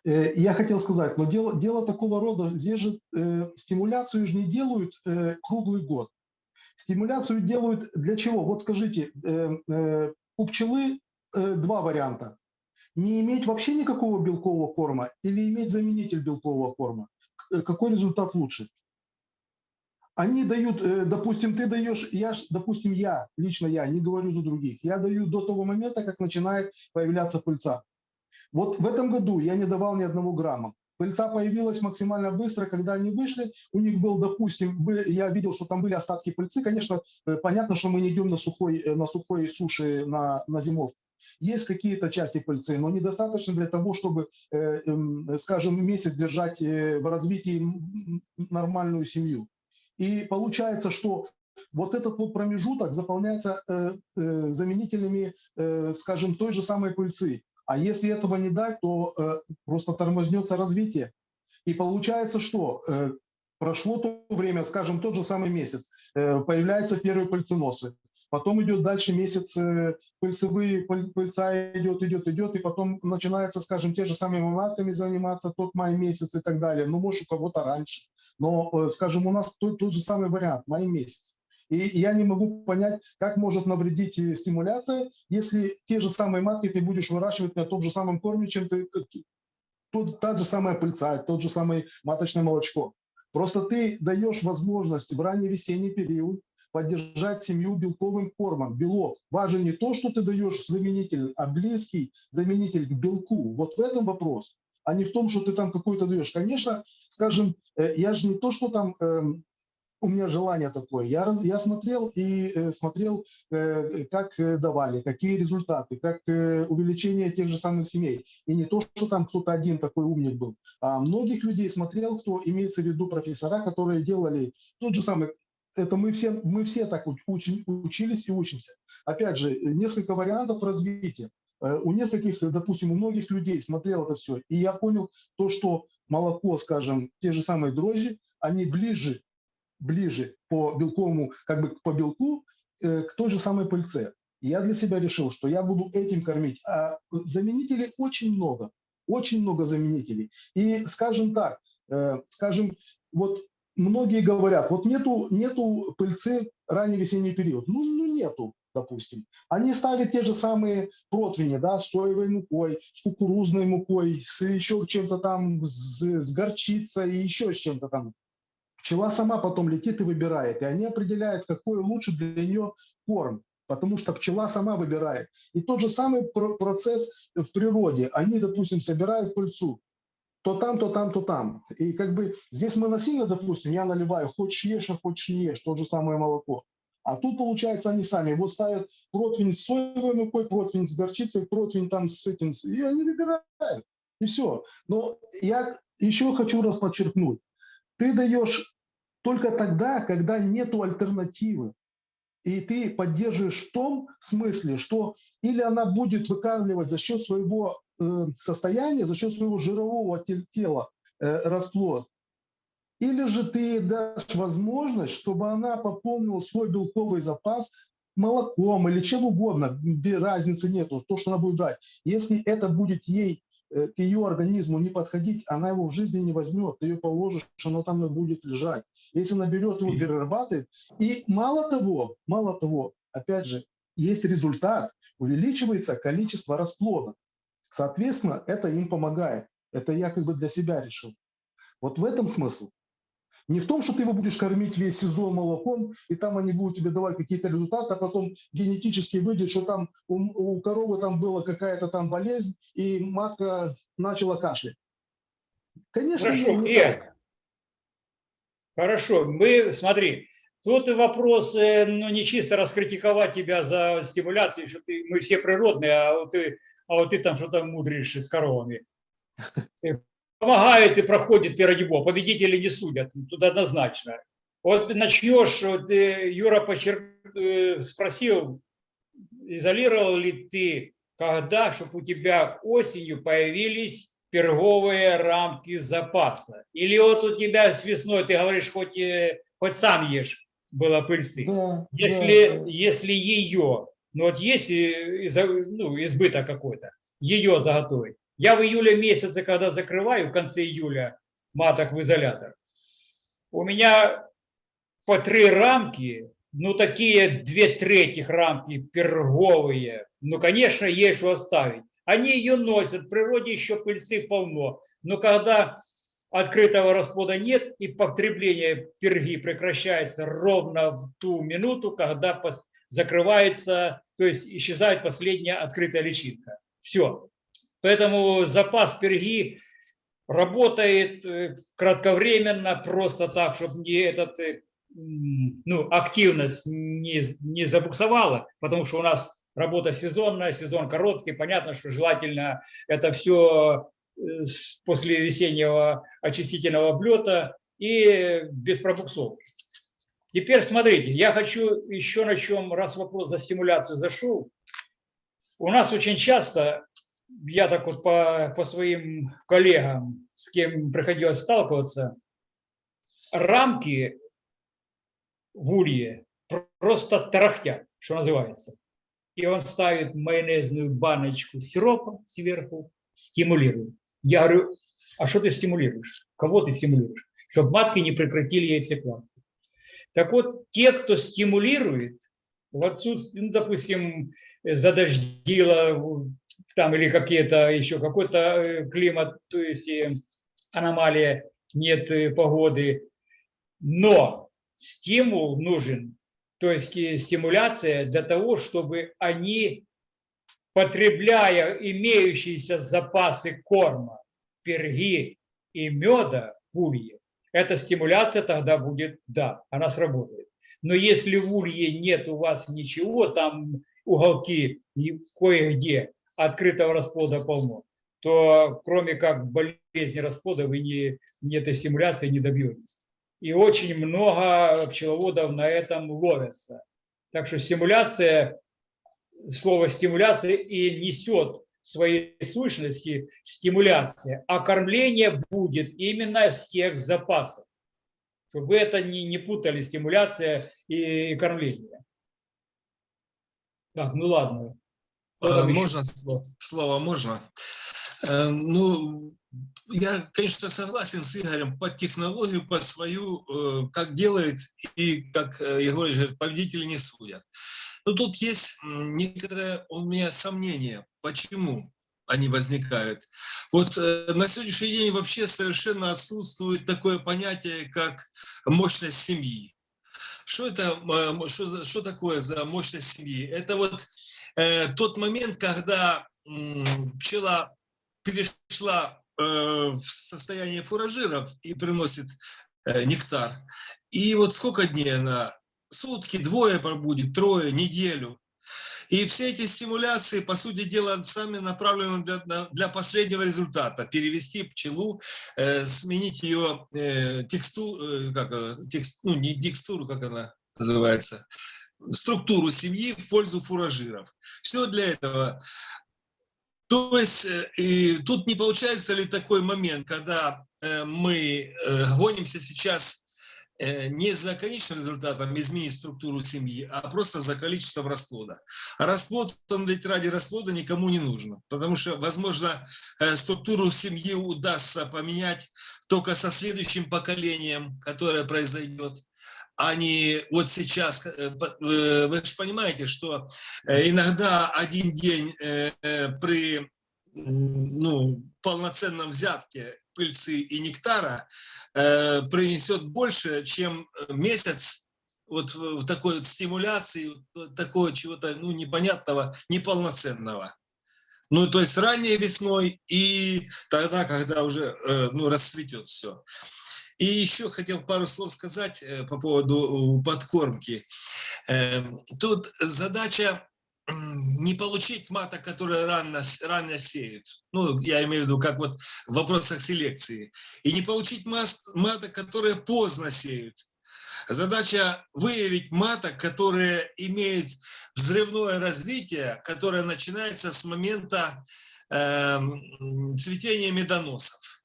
Э, Я хотел сказать, но дело, дело такого рода, здесь же э, стимуляцию же не делают э, круглый год. Стимуляцию делают для чего? Вот скажите, э, э, у пчелы э, два варианта. Не иметь вообще никакого белкового корма или иметь заменитель белкового корма. Э, Какой результат лучше? Они дают, э, допустим, ты даешь, я, допустим, я, лично я, не говорю за других, я даю до того момента, как начинает появляться пыльца. Вот в этом году я не давал ни одного грамма. Пыльца появилась максимально быстро, когда они вышли. У них был, допустим, я видел, что там были остатки пыльцы. Конечно, э, понятно, что мы не идем на сухой, э, на сухой суше на, на зимовку. Есть какие-то части пыльцы, но недостаточно для того, чтобы, эм, скажем, месяц держать в развитии нормальную семью. И получается, что вот этот вот промежуток заполняется э, э, заменителями, э, скажем, той же самой пыльцы. А если этого не дать, то э, просто тормознется развитие. И получается, что э, прошло то время, скажем, тот же самый месяц, э, появляются первые пыльценосы. Потом идет дальше месяц, э, пыльцевые, пыль- пыльца идет, идет, идет, и потом начинается, скажем, те же самыми матками заниматься, тот май месяц и так далее. Ну, может, у кого-то раньше. Но, э, скажем, у нас тот, тот же самый вариант, май месяц. И я не могу понять, как может навредить э, стимуляция, если те же самые матки ты будешь выращивать на том же самом корме, чем ты, как- тот, та же самая пыльца, тот же самый маточное молочко. Просто ты даешь возможность в ранний весенний период поддержать семью белковым кормом. Белок. Важен не то, что ты даешь заменитель, а близкий заменитель к белку. Вот в этом вопрос, а не в том, что ты там какой-то даешь. Конечно, скажем, э, я же не то, что там эм, у меня желание такое. Я, я смотрел и э, смотрел, э, как давали, какие результаты, как увеличение тех же самых семей. И не то, что там кто-то один такой умник был, а многих людей смотрел, кто имеется в виду профессора, которые делали тот же самый. Это мы все, мы все так уч- учи- учились и учимся. Опять же, несколько вариантов развития. Э, У нескольких, допустим, у многих людей смотрел это все. И я понял то, что молоко, скажем, те же самые дрожжи, они ближе ближе по белковому, как бы по белку э, к той же самой пыльце. И я для себя решил, что я буду этим кормить. А заменителей очень много, очень много заменителей. И скажем так, э, скажем, вот многие говорят, вот нету, нету пыльцы ранний весенний период. Ну, ну нету, допустим. Они ставят те же самые противни, да, с соевой мукой, с кукурузной мукой, с еще чем-то там, с, с горчицей и еще с чем-то там. Пчела сама потом летит и выбирает, и они определяют, какой лучше для нее корм, потому что пчела сама выбирает. И тот же самый про- процесс в природе. Они, допустим, собирают пыльцу, то там, то там, то там. И как бы здесь мы насильно, допустим, я наливаю, хочешь ешь, а хочешь не ешь, то же самое молоко. А тут, получается, они сами вот ставят противень с соевой мукой, противень с горчицей, противень там с этим, и они выбирают. И все. Но я еще хочу раз подчеркнуть. Ты даешь только тогда, когда нету альтернативы. И ты поддерживаешь в том смысле, что или она будет выкармливать за счет своего э, состояния, за счет своего жирового те- тела э, расплод, или же ты дашь возможность, чтобы она пополнила свой белковый запас молоком или чем угодно, без разницы нету, то, что она будет брать. Если это будет ей, э, к ее организму не подходить, она его в жизни не возьмет, ты ее положишь, оно там и будет лежать. Если она берет его, перерабатывает, и мало того, мало того, опять же, есть результат, увеличивается количество расплода. Соответственно, это им помогает. Это я как бы для себя решил. Вот в этом смысл. Не в том, что ты его будешь кормить весь сезон молоком, и там они будут тебе давать какие-то результаты, а потом генетически выйдет, что там у, у коровы там была какая-то там болезнь, и матка начала кашлять. Конечно, Хорошо, не, так. Хорошо, мы, смотри, тут вопрос, э, ну, не чисто раскритиковать тебя за стимуляцию, что ты, мы все природные, а вот ты, а вот ты там что-то мудришь с коровами. Помогает и проходит, и ради бога, победители не судят, тут однозначно. Вот начнешь, вот э, Юра почер... э, спросил, изолировал ли ты, когда, чтобы у тебя осенью появились перговые рамки запаса? Или вот у тебя с весной, ты говоришь, хоть, э, хоть сам ешь, было пыльцы. Да, Если, да. если ее, ну вот есть э, ну, избыток какой-то, ее заготовить. Я в июле месяце, когда закрываю, в конце июля маток в изолятор, у меня по три рамки, ну такие две трети рамки перговые, ну конечно есть что оставить. Они ее носят, в природе еще пыльцы полно, но когда открытого расплода нет и потребление перги прекращается ровно в ту минуту, когда закрывается, то есть исчезает последняя открытая личинка. Все. Поэтому запас перги работает э, кратковременно, просто так, чтобы не этот, э, ну, активность не, не забуксовала, потому что у нас работа сезонная, сезон короткий, понятно, что желательно это все после весеннего очистительного облета и без пробуксовки. Теперь смотрите, я хочу еще на чем, раз вопрос за стимуляцию зашел. У нас очень часто, я так вот по, по своим коллегам, с кем приходилось сталкиваться, рамки в улье просто тарахтят, что называется. И он ставит майонезную баночку сиропа сверху, стимулирует. Я говорю, а что ты стимулируешь? Кого ты стимулируешь? Чтобы матки не прекратили яйцекладку. Так вот, те, кто стимулирует, в отсутствии, ну, допустим, задождило там или какие-то еще какой-то э, климат, то есть э, аномалия, нет э, погоды, но стимул нужен, то есть стимуляция для того, чтобы они, потребляя имеющиеся запасы корма, перги и меда в улье, эта стимуляция тогда будет, да, она сработает. Но если в улье нет у вас ничего, там уголки и кое-где открытого расплода полно, то кроме как болезни расплода вы не, не этой стимуляции не добьетесь. И очень много пчеловодов на этом ловятся. Так что стимуляция, слово стимуляция и несет своей сущности стимуляция, а кормление будет именно с тех запасов. Чтобы это не, не путали, стимуляция и кормление. Так, ну ладно. Э? Можно слово? Слово можно? Э, Ну, я, конечно, согласен с Игорем под технологию, под свою, э, как делает и как э, Егор говорит, победители не судят. Но тут есть некоторое у меня сомнение, почему они возникают. Вот э, на сегодняшний день вообще совершенно отсутствует такое понятие, как мощность семьи. Что это, что, что такое за мощность семьи? Это вот тот момент, когда пчела перешла в состояние фуражиров и приносит э, нектар. И вот сколько дней она? Сутки, двое пробудет, трое, неделю. И все эти стимуляции, по сути дела, сами направлены для, для последнего результата. Перевести пчелу, э, сменить ее э, текстуру, как, э, текст, ну, не текстуру, как она называется, структуру семьи в пользу фуражиров. Все для этого. То есть э, и тут не получается ли такой момент, когда э, мы э, гонимся сейчас не за конечным результатом изменить структуру семьи, а просто за количеством расплода. А расплод, он ведь ради расплода никому не нужно, потому что, возможно, структуру семьи удастся поменять только со следующим поколением, которое произойдет, не вот сейчас. э, э, Вы же понимаете, что Э, Иногда один день при ну, полноценном взятке пыльцы и нектара принесет больше, чем месяц вот в такой вот стимуляции, вот такого чего-то ну, непонятного, неполноценного. Ну, то есть ранней весной и тогда, когда уже ну, расцветет все. И еще хотел пару слов сказать э, по поводу э, подкормки. Эм, Тут задача не получить маток, которые рано, рано сеют. Ну, я имею в виду, как вот в вопросах селекции. И не получить маток, которые поздно сеют. Задача выявить маток, которые имеют взрывное развитие, которое начинается с момента м, цветения медоносов.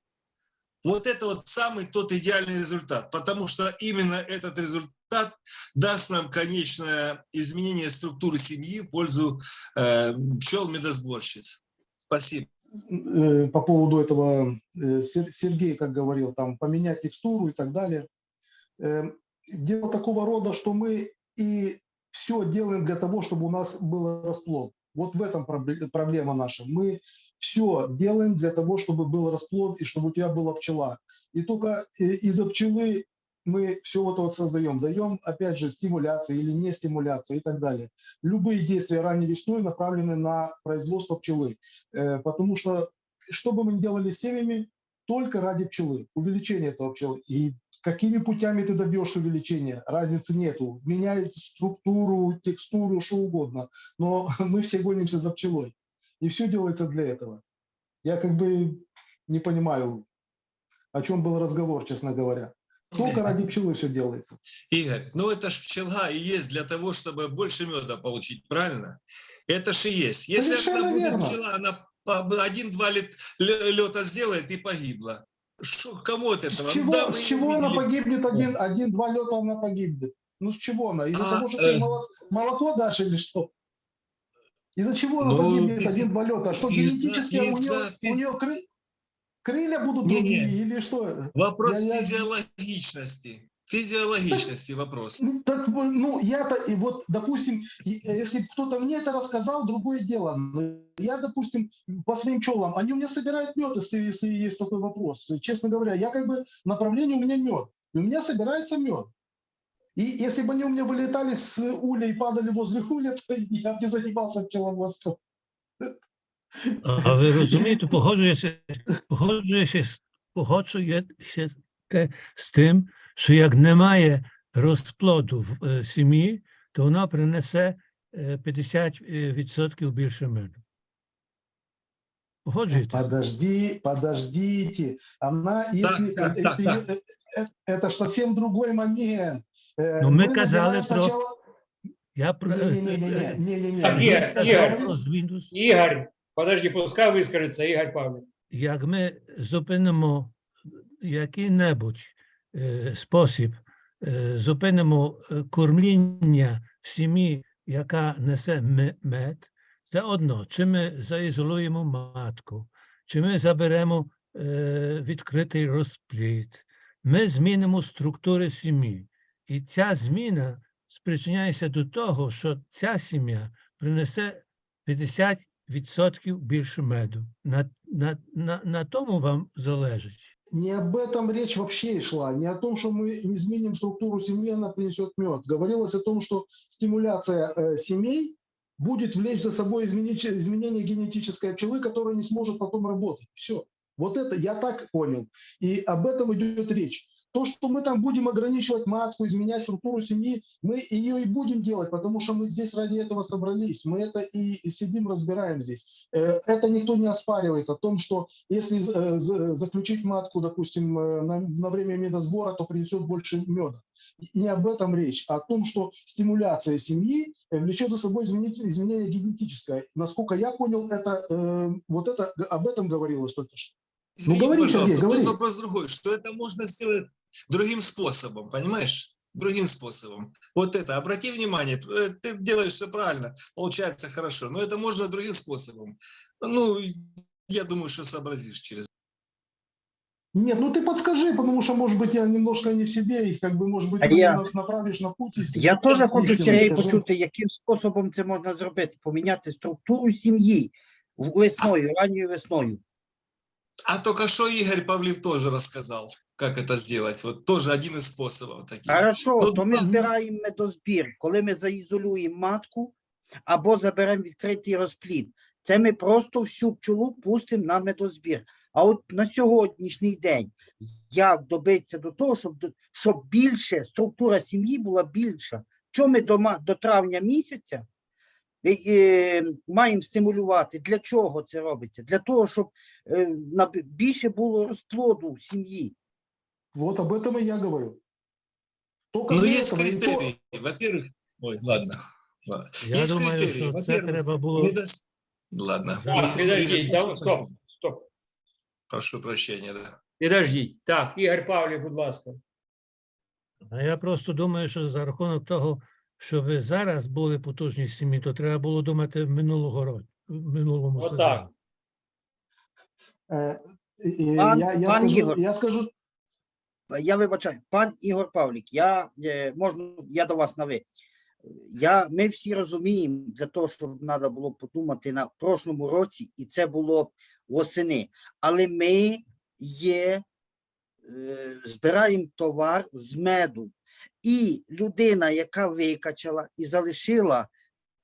Вот это вот самый тот идеальный результат, потому что именно этот результат даст нам конечное изменение структуры семьи в пользу э, пчел-медосборщиц. Спасибо. Э, По поводу этого э, Сер- Сергей, как говорил, там поменять текстуру и так далее. Э, Дело такого рода, что мы и все делаем для того, чтобы у нас был расплод. Вот в этом пробле- проблема наша. Мы все делаем для того, чтобы был расплод и чтобы у тебя была пчела. И только э, из-за пчелы мы все это вот создаем. Даем, опять же, стимуляции или не стимуляции и так далее. Любые действия ранней весной направлены на производство пчелы. Э, Потому что что бы мы ни делали с семьями, только ради пчелы, увеличение этого пчелы. И какими путями ты добьешься увеличения, разницы нету. Меняют структуру, текстуру, что угодно. Но <laughs> мы все гонимся за пчелой. И все делается для этого. Я как бы не понимаю, о чем был разговор, честно говоря. Только ради пчелы все делается. Игорь, ну это ж пчела и есть для того, чтобы больше меда получить, правильно? Это ж и есть. Если Совершенно она будет верно. пчела, она один-два лета сделает и погибла. Шо, кому от этого? С Ну чего, да, с чего она погибнет один, один-два лета она погибнет? Ну с чего она? Из-за А, того, что э. ты молоко, молоко дашь или что? Из-за чего она Ну, погибнет физи- один-два лета? Что генетически у нее, у нее кры- крылья будут Не-не. другие или что? Вопрос Я- физиологичности. Физиологичности вопрос. Ну, так, ну, я-то, и вот, допустим, э, если кто-то мне это рассказал, другое дело. Но я, допустим, по своим пчелам, они у меня собирают мед, если, если есть такой вопрос. Честно говоря, я как бы, направление у меня мед. И у меня собирается мед. И если бы они у меня вылетали с уля и падали возле уля, то я бы не занимался пчеловодством. А а ви розумієте, погоджуєшся, погоджуєшся, погоджуєшся те з тим, що як немає розплоду в е, сім'ї, то вона принесе е, 50% більше меду. Погоджуєтеся? Подожди, подождите. Она, если, так, если так, так. э, э, это ж совсем другой момент. Э, Ну, мы мы казали набираем про- сначала- Я про е, Не-не-не-не, не-не-не. Так, Мы Игорь, сказали- Игорь. про звінус. Игорь, подожди, пускай выскажется Игорь Павлович. як ми зупинимо який-небудь е, спосіб, е, зупинимо е, кормління в сім'ї, яка несе ме- мед, це одно, чи ми заізолуємо матку, чи ми заберемо е, відкритий розплід. Ми змінимо структури сім'ї. І ця зміна спричиняється до того, що ця сім'я принесе 50% більше меду. На, на, на, на тому вам залежить. Не об этом речь вообще и шла, не о том, что мы изменим структуру семьи, она принесет мед. Говорилось о том, что стимуляция э, семей будет влечь за собой изменить- изменение генетической пчелы, которая не сможет потом работать. Все. Вот это я так понял. И об этом идет речь. То, что мы там будем ограничивать матку, изменять структуру семьи, мы ее и будем делать, потому что мы здесь ради этого собрались. Мы это и, сидим, разбираем здесь. Э, Это никто не оспаривает о том, что если э, за- заключить матку, допустим, э, на, время медосбора, то принесет больше меда. Не об этом речь, а о том, что стимуляция семьи влечет за собой изменение генетическое. Насколько я понял, это вот это об этом говорилось только что. Извините, говори, пожалуйста, Сергей, тут говори. вопрос другой, что это можно сделать другим способом, понимаешь? Другим способом. Вот это, обрати внимание, э, ты делаешь все правильно, получается хорошо, но это можно другим способом. Ну, я думаю, что сообразишь через Нет, ну ты подскажи, потому что, может быть, я немножко не в себе, и как бы, может быть, А ты меня я- на- направишь на путь. истины. Я теж хочу Істину Сергій скажи. почути, яким способом це можна зробити, поміняти структуру сім'ї в- весною, ранньою весною. А только что Игорь Павлив тоже рассказал, как это сделать. Вот тоже один из способов таких. Хорошо, Ну, то ми ну, збираємо медозбір, коли ми заізолюємо матку або заберемо відкритий розплід. Це ми просто всю пчолу пустимо на медозбір. А от на сьогоднішній день як добитися до того, щоб, щоб більше структура сім'ї була більша? Що ми до, до травня місяця маємо стимулювати? Для чого це робиться? Для того, щоб е, наб- більше було розплоду в сім'ї. Вот об этом и я говорю. Только Ну, для есть этого, и то- критерии. Во-первых, ой, ладно. ладно. Я Есть думаю, критерии. що це Во-первых, треба було. недос- Ладно. Так, Игорь, підождіть, прошу да, стоп, прощения. стоп. Прошу прощения, да. Підождіть. Так, Ігор Павлів, будь ласка. А я просто думаю, що за рахунок того, що ви зараз були потужні сім'ї, то треба було думати минулого року, в минулому сезоні. И- и Пан- я, я, пан скажу, Ігор. я скажу, Я вибачаю, пан Ігор Павлік, я е, можна, я до вас на ви. Я, ми всі розуміємо для того, щоб треба було подумати на прошлому році, і це було восени. Але ми є, е, збираємо товар з меду. І людина, яка викачала і залишила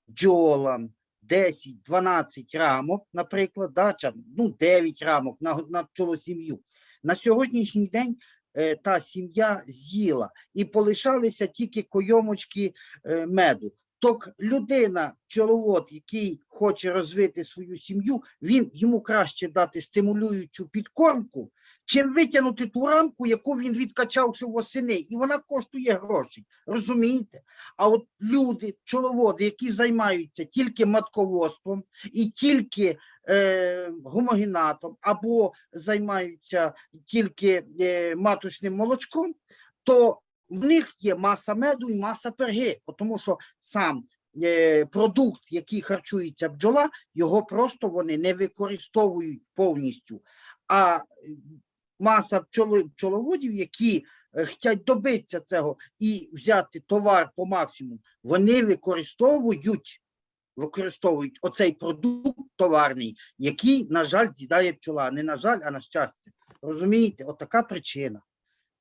бджолам 10-12 рамок, наприклад, да, ну, 9 рамок на, на пчолосім'ю. На сьогоднішній день е, та сім'я з'їла і полишалися тільки койомочки е, меду. Ток людина, пчеловод, який хоче розвити свою сім'ю, він йому краще дати стимулюючу підкормку, чим витягнути ту рамку, яку він відкачав ще восени, і вона коштує грошей. Розумієте? А от люди, пчеловоди, які займаються тільки матководством і тільки е, гомогенатом, або займаються тільки е, маточним молочком, то в них є маса меду і маса перги, тому що сам е, продукт, який харчується бджола, його просто вони не використовують повністю. А маса пчоли, пчоловодів, які е, хочуть добитися цього і взяти товар по максимуму, вони використовують використовують оцей продукт товарний, який, на жаль, з'їдає пчола. Не на жаль, а на щастя. Розумієте, от така причина.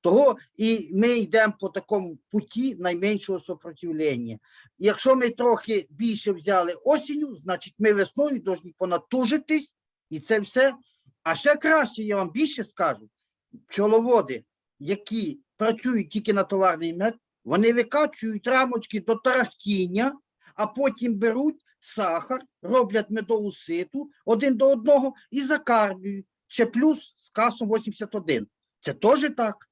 Того і ми йдемо по такому путі найменшого сопротивлення. Якщо ми трохи більше взяли осінню, значить ми весною повинні понатужитись, і це все. А ще краще, я вам більше скажу, пчеловоди, які працюють тільки на товарний мед, вони викачують рамочки до тарахтіння, а потім беруть сахар, роблять медову ситу один до одного і закармлюють. Ще плюс з касом 81. Це теж так.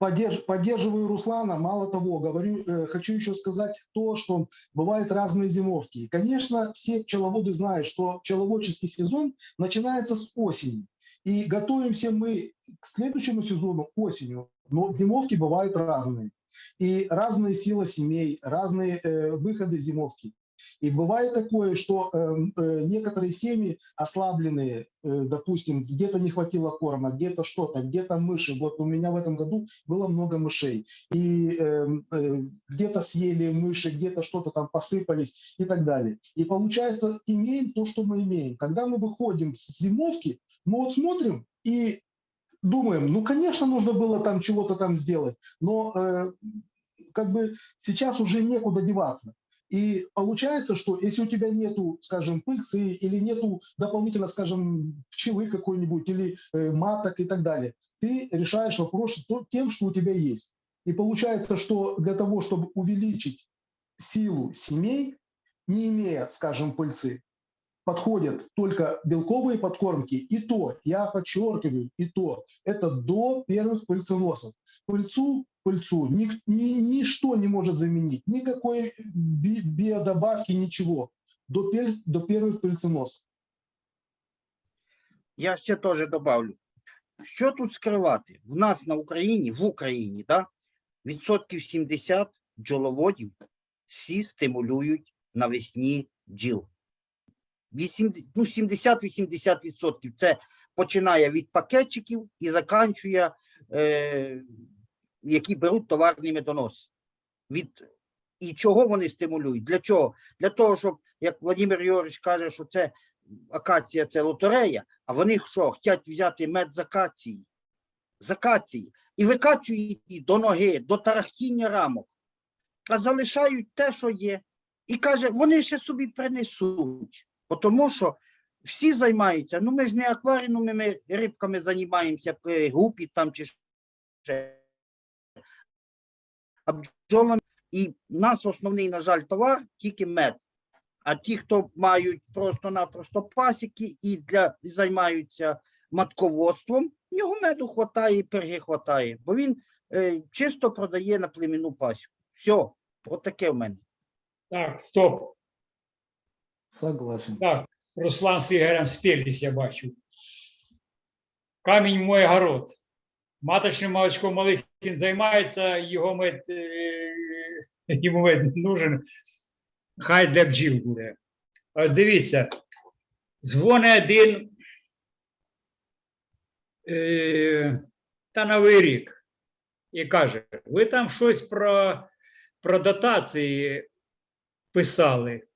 Поддерж- поддерживаю Руслана. Мало того, говорю, э, хочу еще сказать то, что бывают разные зимовки. Конечно, все пчеловоды знают, что пчеловодческий сезон начинается с осени. И готовимся мы к следующему сезону осенью. Но зимовки бывают разные. И разные силы семей, разные э, выходы зимовки. И бывает такое, что эм, э, некоторые семьи ослабленные, э, допустим, где-то не хватило корма, где-то что-то, где-то мыши. Вот у меня в этом году было много мышей. И эм, э, где-то съели мыши, где-то что-то там посыпались и так далее. И получается, имеем то, что мы имеем. Когда мы выходим с зимовки, мы вот смотрим и думаем, ну, конечно, нужно было там чего-то там сделать, но как бы сейчас уже некуда деваться. И получается, что если у тебя нету, скажем, пыльцы или нету дополнительно, скажем, пчелы какой-нибудь или э, маток и так далее, ты решаешь вопрос тем, что у тебя есть. И получается, что для того, чтобы увеличить силу семей, не имея, скажем, пыльцы, подходят только белковые подкормки, и то, я подчеркиваю, и то, это до первых пыльценосов. Пыльцу, пыльцу ни, ни- ничто не может заменить, никакой би- биодобавки, ничего, до, пер- до первых пыльценосов. Я ще теж добавлю. Що тут скривати? В нас на Україні, в Україні, да, відсотків 70 бджоловодів всі стимулюють навесні бджіл. Вісім- ну, 70-80 відсотків. Це починає від пакетчиків і заканчує, е, які беруть товарні медоноси. Від, і чого вони стимулюють? Для чого? Для того, щоб, як Владимир Йорович каже, що це акація це лотерея, а вони що, хочуть взяти мед з акації, з акації, і викачують її до ноги, до тарахтіння рамок, а залишають те, що є. І каже, вони ще собі принесуть. Тому що всі займаються, ну ми ж не акваріумними рибками займаємося, е, гупі там чи ще. А бджолами. І в нас основний, на жаль, товар тільки мед. А ті, хто мають просто-напросто пасіки і для і займаються матководством, в нього меду хватає і перги хватає, бо він е, чисто продає на племінну пасіку. Все, от таке в мене. Так, стоп. Согласен. Так, Руслан з Ігорем спілись, я бачу. Камінь мой город. Маточним молочком Малихін займається, його мед, е, йому мед нужен. Хай для бджіл буде. Дивіться, дзвони один е, та новий рік і каже: ви там щось про, про дотації писали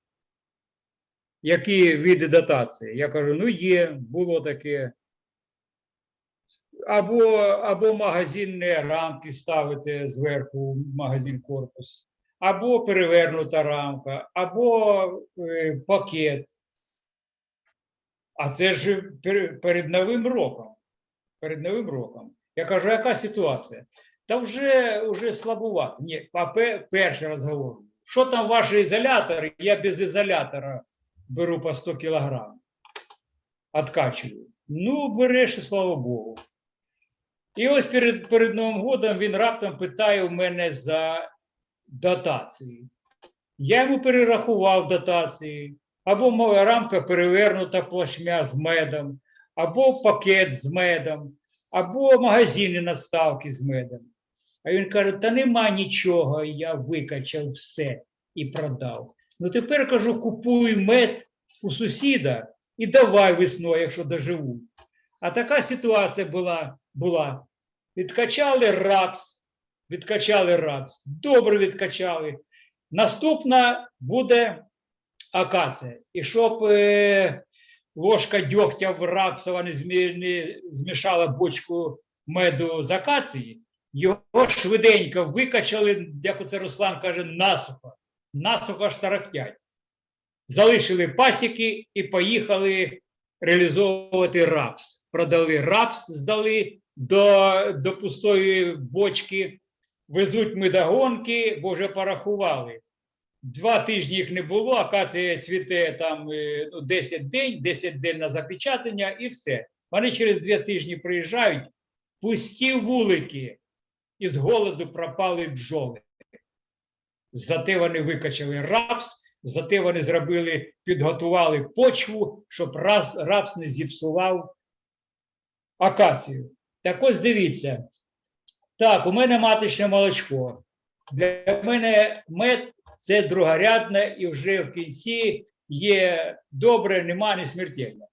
які види дотації. Я кажу, ну є, було таке. Або, або магазинні рамки ставити зверху в магазин корпус, або перевернута рамка, або е, пакет. А це ж перед Новим роком. Перед Новим роком. Я кажу, яка ситуація? Та вже, вже слабувато. Ні, а пе- перший розговор. Що там ваші ізолятори? Я без ізолятора беру по 100 кілограм. Откачую. Ну, береш, і слава Богу. І ось перед, перед Новим годом він раптом питає у мене за дотації. Я йому перерахував дотації, або моя рамка перевернута плашмя з медом, або пакет з медом, або магазини надставки з медом. А він каже: та нема нічого, я викачав все і продав. Ну тепер кажу, купуй мед у сусіда і давай весною, якщо доживу. А така ситуація була. Була. Відкачали рапс, відкачали рапс, добре відкачали. Наступна буде акація. І щоб е, ложка дьогтя в рапсова не, змі, не змішала бочку меду з акації, його швиденько викачали, як оце Руслан каже, насухо насухо штарахтять. Залишили пасіки і поїхали реалізовувати рапс. Продали рапс, здали до, до пустої бочки, везуть медогонки, бо вже порахували. Два тижні їх не було, акація цвіте там е, ну, 10 день, 10 день на запечатання і все. Вони через два тижні приїжджають, пусті вулики, і з голоду пропали бджоли. Зате вони викачали рапс, зате вони зробили, підготували почву, щоб раз, рапс не зіпсував акацію. Так ось дивіться. Так, у мене маточне молочко. Для мене мед це другорядне і вже в кінці є добре, нема не смертельно.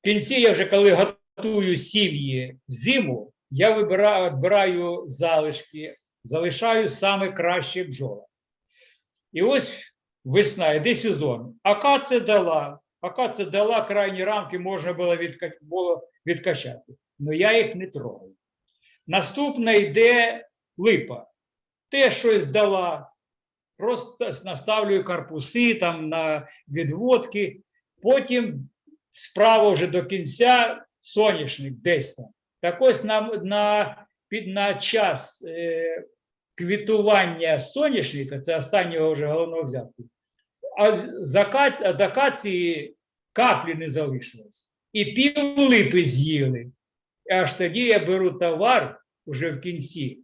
В кінці я вже коли готую сім'ї зиму, я вибираю, відбираю залишки, залишаю саме кращі бджоли. І ось весна, йде сезон. Акація дала, акація дала крайні рамки, можна було, відка... було відкачати. Але я їх не трогаю. Наступна йде липа. Те щось дала, просто наставлюю корпуси там на відводки. Потім справа вже до кінця соняшник десь там. Так ось на, на, під, на час е, квітування соняшника, це останнього вже головного взятку, а, з акаці, а каплі не залишилось. І пів липи з'їли. Аж тоді я беру товар уже в кінці,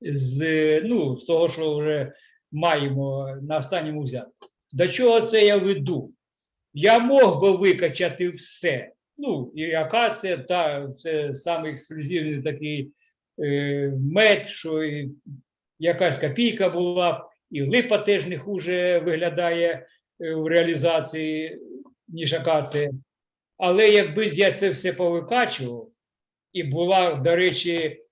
з, ну, з того, що вже маємо на останньому взятку. До чого це я веду? Я мог би викачати все. Ну, і акація, та це саме ексклюзивний такий е, мед, що і якась копійка була, і липа теж не хуже виглядає е, в реалізації, ніж акація. Але якби я це все повикачував, і була, до речі,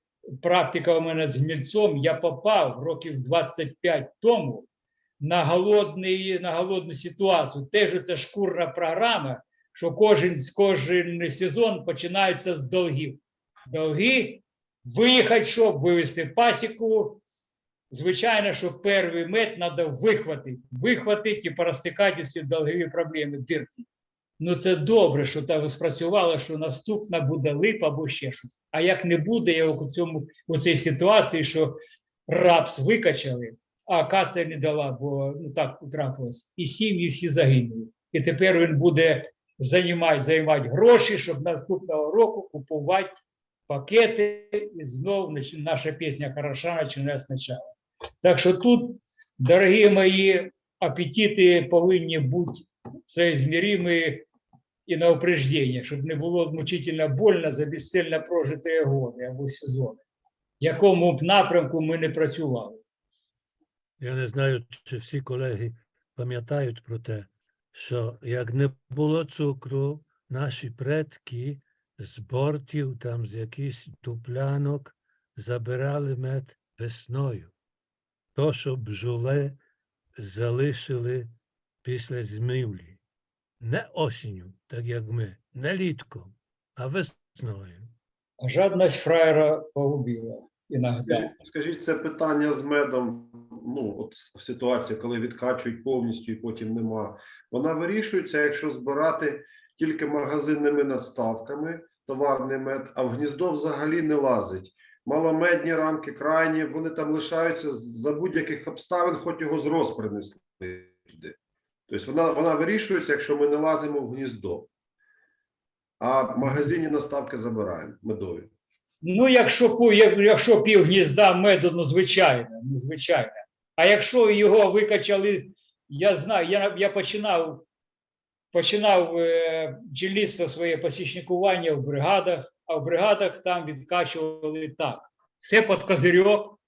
практика у мене з гнільцом, я попав років 25 тому на, голодний, на голодну ситуацію. Теж це шкурна програма, що кожен, кожен сезон починається з долгів. Долги виїхати, щоб вивезти пасіку. Звичайно, що перший мед треба вихватити, вихватити і порозтикати всі долгові проблеми, дирки. Ну це добре, що так спрацювало, що наступна буде липа або ще щось. А як не буде, я у цьому у цій ситуації, що рапс викачали, а акація не дала, бо ну так трапилось. І сім'ї всі загинули. І тепер він буде займати, займати гроші, щоб наступного року купувати пакети, і знову наша пісня хороша починає спочатку. Так що тут, дорогі мої, апетити повинні бути соизмеримі і на упреждення, щоб не було мучительно больно за безцельно прожиті годи або сезони, якому б напрямку ми не працювали. Я не знаю, чи всі колеги пам'ятають про те, що як не було цукру, наші предки з бортів, там з якихось дуплянок забирали мед весною. То, що бджоли залишили після змивлі. Не осінню, так як ми, не літком, а весною. А жадність фраєра погубила іноді. Скажіть, скажіть, це питання з медом, ну, от в ситуації, коли відкачують повністю і потім нема. Вона вирішується, якщо збирати тільки магазинними надставками, товарний мед, а в гніздо взагалі не лазить. Маломедні рамки, крайні, вони там лишаються за будь-яких обставин, хоч його з принесли туди. Тобто вона, вона вирішується, якщо ми не лазимо в гніздо. А в магазині наставки забираємо медові. Ну, якщо, якщо пів гнізда меду, ну, звичайно, ну, звичайно. А якщо його викачали, я знаю, я, я починав, починав е, бджільництво своє посічникування в бригадах, а в бригадах там відкачували так. Все під козирьок,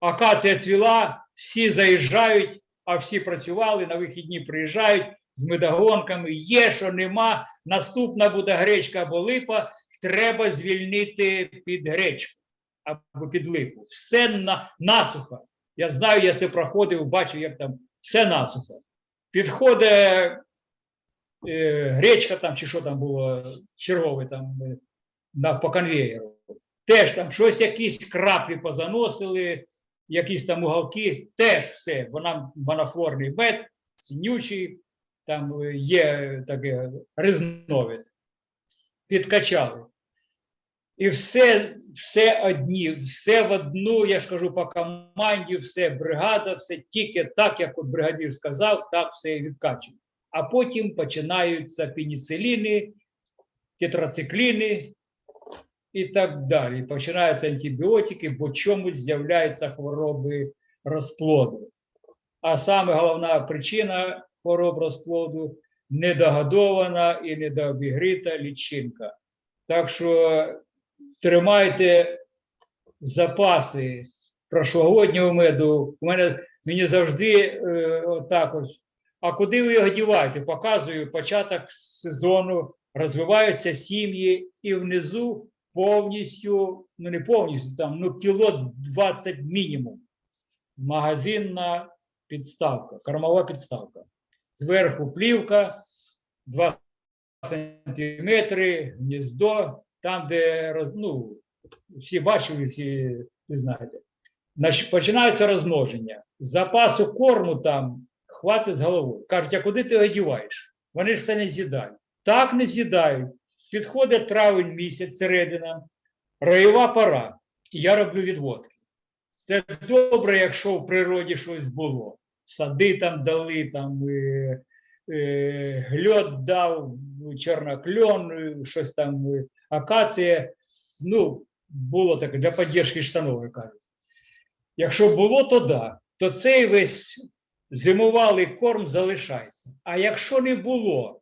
акація цвіла, всі заїжджають, а всі працювали, на вихідні приїжджають з медогонками. Є, що нема, наступна буде гречка або липа, треба звільнити під гречку або під липу. Все на, насухо. Я знаю, я це проходив, бачив, як там все насухо. Підходить е, гречка там, чи що там було, чергове там е, на, по конвеєру. Теж там щось, якісь краплі позаносили, якісь там уголки, теж все, бо нам монофлорний мед, синючий, там е, є таке різновид підкачали. І все, все одні, все в одну, я ж кажу, по команді, все бригада, все тільки так, як от бригадір сказав, так все відкачує. А потім починаються пеніциліни, тетрацикліни і так далі. Починаються антибіотики, бо чомусь з'являються хвороби розплоду. А саме головна причина хвороб розплоду недогодована і недообігрита лічинка. Так що тримайте запаси прошлогоднього меду. У мене мені завжди е, отак ось. А куди ви його діваєте? Показую початок сезону, розвиваються сім'ї, і внизу повністю, ну не повністю, там ну кіло 20 мінімум. Магазинна підставка, кормова підставка. Зверху плівка, 2 сантиметри, гніздо, там, де ну, всі бачили, всі ви знаєте. Починається розмноження. Запасу корму там хватить з головою. Кажуть, а куди ти його діваєш? Вони ж це не з'їдають. Так не з'їдають. Підходить травень місяць, середина, роєва пора. І я роблю відводки. Це добре, якщо в природі щось було. Сади там дали, там е, е, гльот дав, чорнокльон, е, щось там, е, акація. Ну, було таке для підтримки штанов, кажуть. Якщо було, то да. То цей весь зимувалий корм залишається. А якщо не було,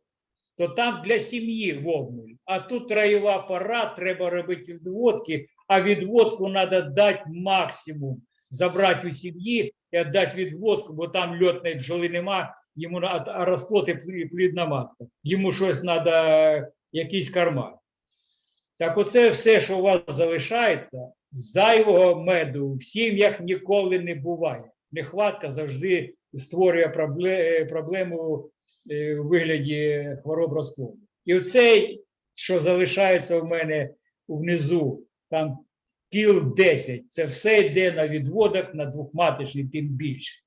то там для сім'ї вовнуль. А тут раєва пора, треба робити відводки, а відводку треба дати максимум. Забрати у сім'ї і віддати відводку, бо там льотної бджоли нема, йому а розплод і плідна матка. Йому щось треба, якийсь корма. Так оце все, що у вас залишається, зайвого меду в сім'ях ніколи не буває. Нехватка завжди створює проблему е, у вигляді хвороб розплоду. І оцей, що залишається в мене внизу, там кіл 10, це все йде на відводок на двохматочний, тим більше.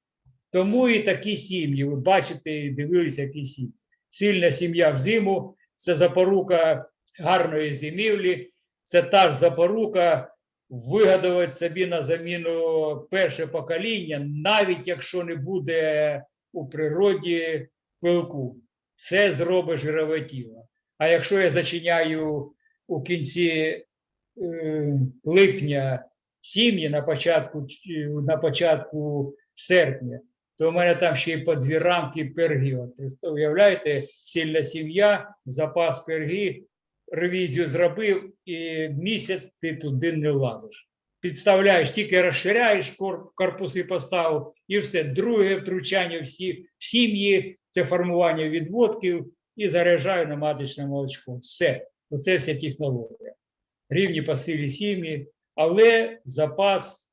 Тому і такі сім'ї, ви бачите, дивилися, які сім'ї. Сильна сім'я взиму це запорука гарної зимівлі, це та ж запорука вигадувати собі на заміну перше покоління, навіть якщо не буде у природі пилку. Це зробить жирове тіло. А якщо я зачиняю у кінці е, липня сім'ї на початку, на початку серпня, то у мене там ще й по дві рамки пергів. От Уявляєте, сильна сім'я, запас перги, ревізію зробив, і місяць ти туди не лазиш. Підставляєш, тільки розширяєш кор- корпуси поставив, і все. Друге втручання в в сім'ї це формування відводків і заряджаю на маточне молочко. Все. Оце вся технологія. Рівні по силі сім'ї, але запас,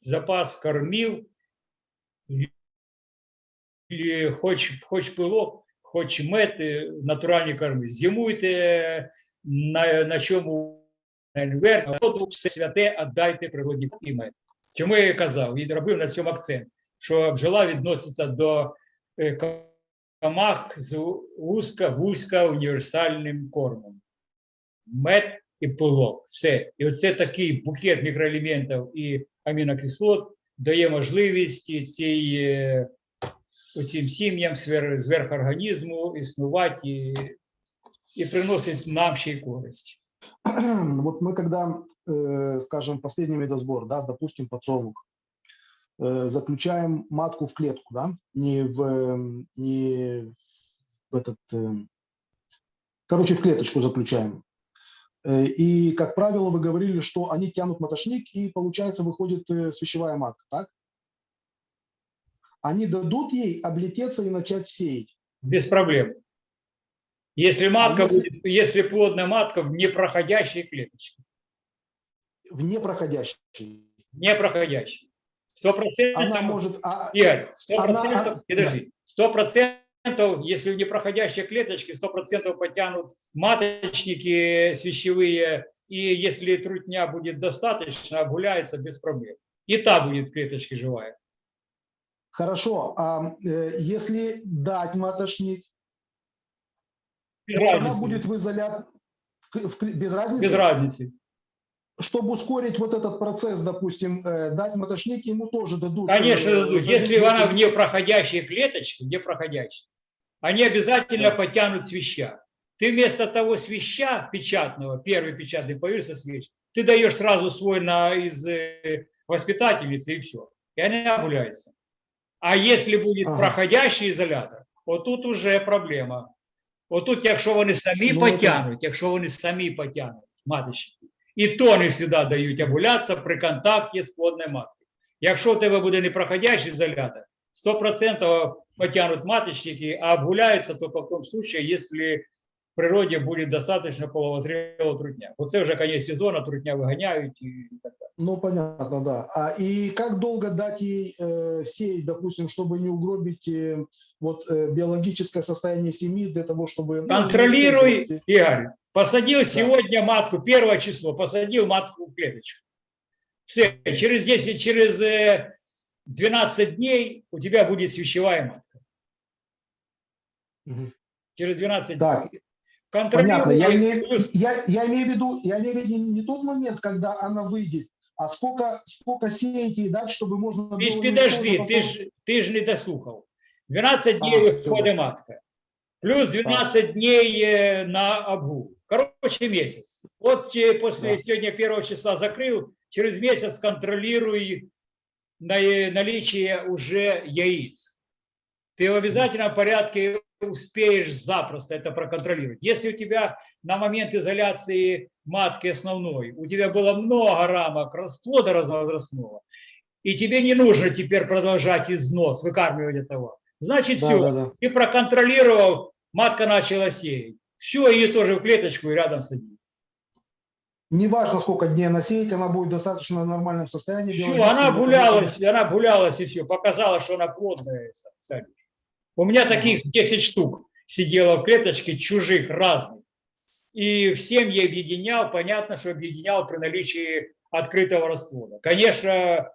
запас кормів, хоч, хоч пилок, хоч мед, е, натуральні корми. Зимуйте е, на, на чому верх, все святе, віддайте природні і мед. Чому я казав і робив на цьому акцент, що бджола відноситься до е, комах з вузька, вузька універсальним кормом. Мед і пилок. Все. І оце такий букет мікроелементів і амінокислот дає можливість цій, е, цим сім'ям свер- зверхорганізму існувати і, і приносить нам ще й користь. Вот мы когда, э, скажем, последний медосбор, да, допустим, подсолнух, э, заключаем матку в клетку, да, не в, э, не в этот, э, короче, в клеточку заключаем. Э, И, как правило, вы говорили, что они тянут матошник, и, получается, выходит э, свящевая матка, так? Они дадут ей облететься и начать сеять. Без проблем. Если матка если- будет, если плодная матка в непроходящей клеточке. в непроходящей. Непроходящей. Сто Она процентов, может... а- Игорь, сто она- процентов, а- подожди, сто процентов, если в непроходящей клеточке, сто процентов потянут маточники свящевые, и если трутня будет достаточно, обгуляется без проблем. И та будет в клеточке живая. Хорошо, а э, если дать матошник, Без она разницы. будет в изолят... в без разницы? Без разницы. Чтобы ускорить вот этот процесс, допустим, э, дать матошник, ему тоже дадут. Конечно, э, дадут. дадут если она эту- в непроходящей клеточке, непроходящей, они обязательно Да. потянут свища. Ты вместо того свища печатного, первый печатный появился свищ, ты даешь сразу свой на, из э, воспитательницы и все. И они обгуляются. А если будет Ага. проходящий изолятор, вот тут уже проблема. От тут, якщо вони самі Ну, потягнуть, якщо вони самі потягнуть, маточники, І то не завжди дають овулятися при контакті з плодною маткою. Якщо у тебе буде непроходящий ізолятор, 100% потягнуть маточники, а обгуляются только в том случае, если в природе будет достаточно половозрелого трутня. Вот це вже конец сезона, трутня виганяють і так далі. Ну, понятно, да. А и как долго дать ей э, сеять, допустим, чтобы не угробить э, вот э, биологическое состояние семьи для того, чтобы... ну, не Контролируй, использовать- Игорь. Посадил сегодня матку, первое число, посадил матку в клеточку. Все, через 10, через э, 12 дней у тебя будет свящевая матка. Мгм. Через 12 дней. Так, Контролируй. понятно. Я имею, я, я имею в виду, я имею в виду не тот момент, когда она выйдет, а сколько, сколько сеять ей дать, чтобы можно было... підожди, потом- ти ж, ти ж не дослухав. 12 А, дней всё, виходить матка. Плюс 12 дней е, на обгул. Короче, месяц. Вот после Да. сегодня первого числа закрыл, через месяц контролируй наличие уже яиц. Ты в обязательном порядке успеешь запросто это проконтролировать. Если у тебя на момент изоляции матки основной, у тебя было много рамок расплода разновозрастного, и тебе не нужно теперь продолжать износ, выкармливать этого. Значит, Да, все, да, да. ты проконтролировал, матка начала сеять. Все, ее тоже в клеточку и рядом садить. Неважно, сколько дней она сеять, она будет достаточно в нормальном состоянии. Все, она гулялась, она гулялась и все, показала, что она плодная. садишь. У меня таких 10 штук сидело в клеточке, чужих, разных. И всем я объединял, понятно, что объединял при наличии открытого расплода. Конечно,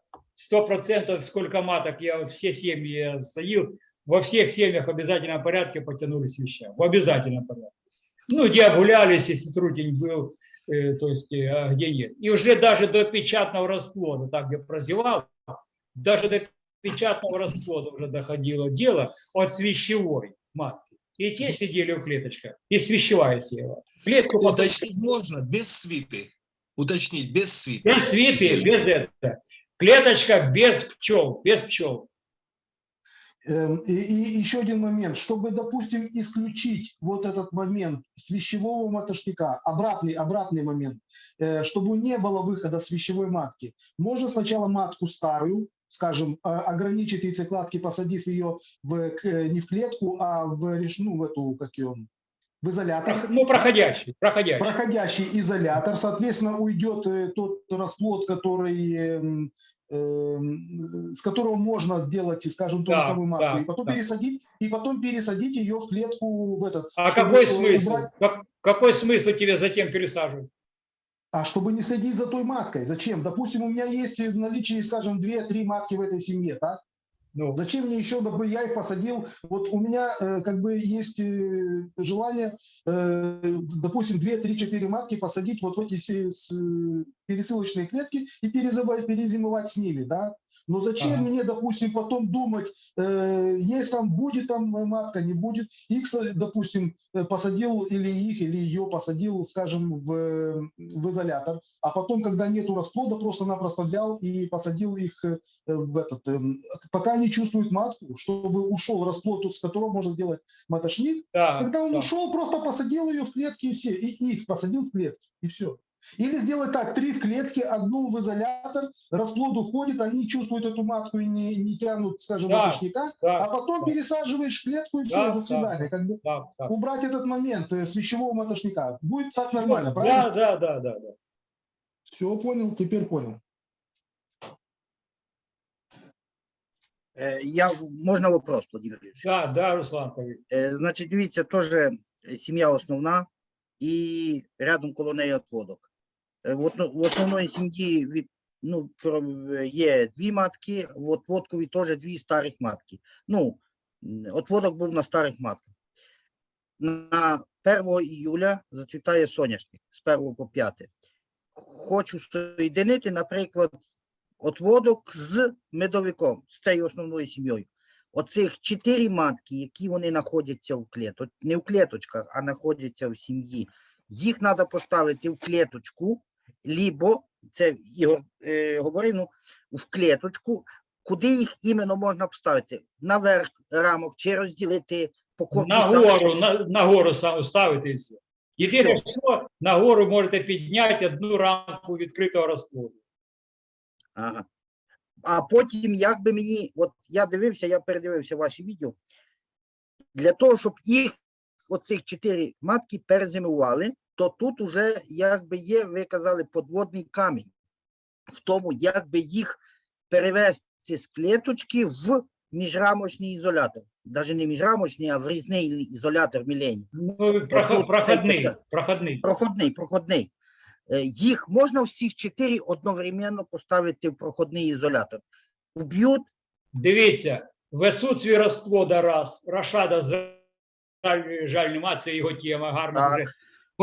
100% сколько маток я все семьи стоил, во всех семьях в обязательном порядке потянулись веща. В обязательном порядке. Ну, где обгулялись, если трутень был, э, то есть, э, а где нет. И уже даже до печатного расплода, там, где прозевал, даже до печатного расплода уже доходило дело от свящевой матки. И те сидели в клеточках, и свящевая села. Клетку потом- Уточнить можно без свиты. Уточнить без свиты. без свиты, без этого. Клеточка без пчел, без пчел. Эм, И, и еще один момент, чтобы, допустим, исключить вот этот момент с вещевого матошника, обратный, обратный момент, э, чтобы не было выхода с вещевой матки, можно сначала матку старую, скажем, а, ограничить яйцекладки, посадив ее в, э, не в клетку, а в, ну, в эту, как ее, в изолятор. Ну, проходящий, проходящий. проходящий изолятор, соответственно, уйдет э, тот расплод, который, эм, с которого можно сделать, скажем, ту же Да, самую матку, да, и потом да. пересадить, и потом пересадить ее в клетку в этот. А какой смысл? убрать- Как- какой смысл тебе затем пересаживать? а чтобы не следить за той маткой. Зачем? Допустим, у меня есть в наличии, скажем, две-три матки в этой семье, так? Ну, Зачем мне еще, чтобы я их посадил? Вот у меня э, как бы есть э, желание, э, допустим, 2, 3, 4 матки посадить вот в эти с- э, пересылочные клетки и перезимовать с ними, да? Но зачем Ага. мне, допустим, потом думать, э, есть там, будет там матка, не будет, их, допустим, э, посадил или их, или ее посадил, скажем, в, э, в изолятор, а потом, когда нету расплода, просто-напросто взял и посадил их э, в этот, эм, пока не чувствуют матку, чтобы ушел расплод, с которого можно сделать матошник. да, Когда он да. ушел, просто посадил ее в клетки и все, и их посадил в клетки, и все. Или сделать так, три в клетке, одну в изолятор, расплод уходит, они чувствуют эту матку и не, не тянут, скажем, Да, маточника, да, а потом да. пересаживаешь в клетку и все, Да, до да, свидания. Как бы да, да. убрать этот момент э, с вещевого матошника. Будет так нормально, правильно? Да, да, да, да, да. Все, понял, теперь понял. Е, Я, можна вопрос, Владимир Юрійович? Да, да, Руслан, повір. Е, Значить, дивіться, теж е, сім'я основна і рядом коло неї отводок. Е, В основної сім'ї від, ну, е, є дві матки, в отводкові теж дві старих матки. Ну, отводок був на старих матках. На 1 іюля зацвітає соняшник з 1 по 5. Хочу соєдинити, наприклад, отводок з медовиком, з цією основною сім'єю. Оцих чотири матки, які вони знаходяться в клеточках, не в клеточках, а знаходяться в сім'ї, їх треба поставити в клеточку, лібо, це Ігор е, говорив, ну, в клеточку, куди їх іменно можна поставити? Наверх рамок чи розділити по корпусам? Нагору, на, нагору ставити і все. Єдине, що нагору можете підняти одну рамку відкритого розплоду. Ага. А потім, як би мені, от я дивився, я передивився ваші відео. Для того, щоб їх, оцих чотири матки перезимували, то тут уже якби є, ви казали, подводний камінь в тому, як би їх перевести з клеточки в міжрамочний ізолятор. Навіть не міжрамочний, а в різний ізолятор мілені. Ну, проход, проходний, проходний. Проходний, проходний. Е, Їх можна всіх чотири одновременно поставити в проходний ізолятор. Уб'ють, Дивіться, в отсутствии розплода раз, Рашада жаль, жаль нема, це його тема, гарно Так. вже.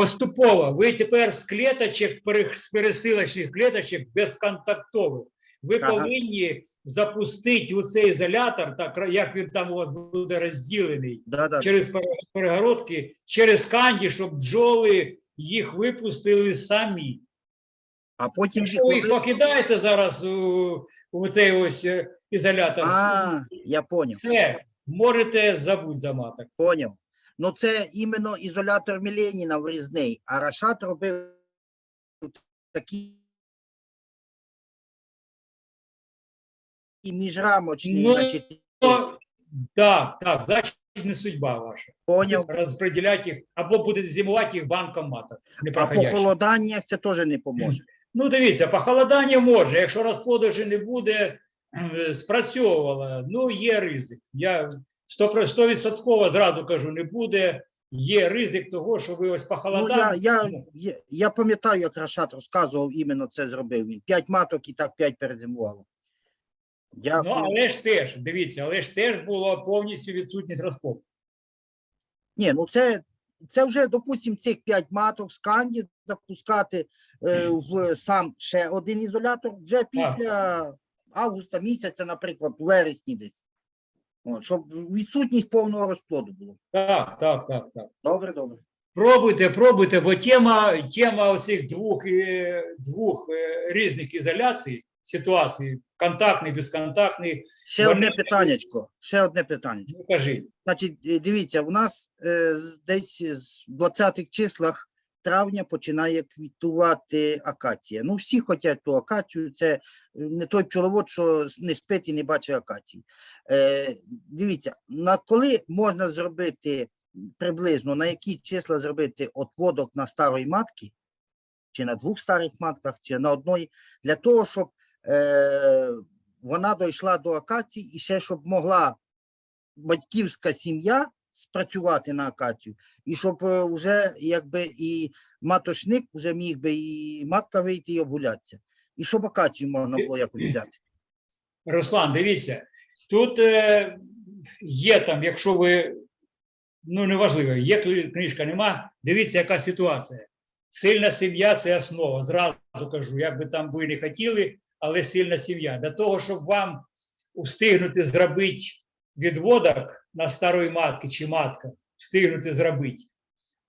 Поступово, ви тепер з клеточок, з пересилочних клеточок безконтактових, ви Ага. повинні запустити у цей ізолятор, так як він там у вас буде розділений, да, да, через пере- перегородки, через канді, щоб бджоли їх випустили самі. а потім Якщо ви їх покидаєте зараз у, у цей ось е, ізолятор, А, я поняв, все, можете забути за маток. поняв. Ну це іменно ізолятор Міленіна врізний, а Рашат робив такий і міжрамочний, Ну, значить, Так, так, значить не судьба ваша. поняв. Розподіляти їх, або будете зимувати їх банком маток. А по холоданнях це теж не поможе. Ну, дивіться, похолодання може, якщо розплоду вже не буде, спрацьовувало, ну, є ризик. Я 100%, 100% зразу кажу, не буде, є ризик того, що ви ось Ну, я, я, я, пам'ятаю, як Рашат розказував, іменно це зробив він. П'ять маток і так п'ять перезимувало. Ну, але ж теж, дивіться, але ж теж було повністю відсутність розплоду. Ні, ну це, це вже, допустимо, цих п'ять маток з канді запускати е, в сам ще один ізолятор вже після августа місяця, наприклад, вересні десь. От, щоб відсутність повного розплоду було. Так, так, так, так. Добре, добре. Пробуйте, пробуйте, бо тема, тема оцих двох, е, двох е, різних ізоляцій, ситуацій, контактний, безконтактний, Ще Вони- одне питаннячко. Ще одне питаннячко. ну кажіть. Значить, е, дивіться, у нас е, з- десь з 20-х числах травня починає квітувати акація. Ну, всі хочуть ту акацію, це е, не той пчеловод, що не спить і не бачить акації. Е, дивіться, на коли можна зробити приблизно, на які числа зробити отводок на старої матки, чи на двох старих матках, чи на одної, для того, щоб е, вона дійшла до акації і ще щоб могла батьківська сім'я спрацювати на акацію, і щоб е, вже якби і матошник вже міг би і матка вийти і обгулятися. І щоб акацію можна було якось взяти. Руслан, дивіться, тут е, є там, якщо ви, ну неважливо, є книжка, нема, дивіться, яка ситуація. Сильна сім'я це основа. Зразу кажу, як би там ви не хотіли, але сильна сім'я. Для того, щоб вам встигнути зробити відводок на старої матки чи матка, встигнути зробити.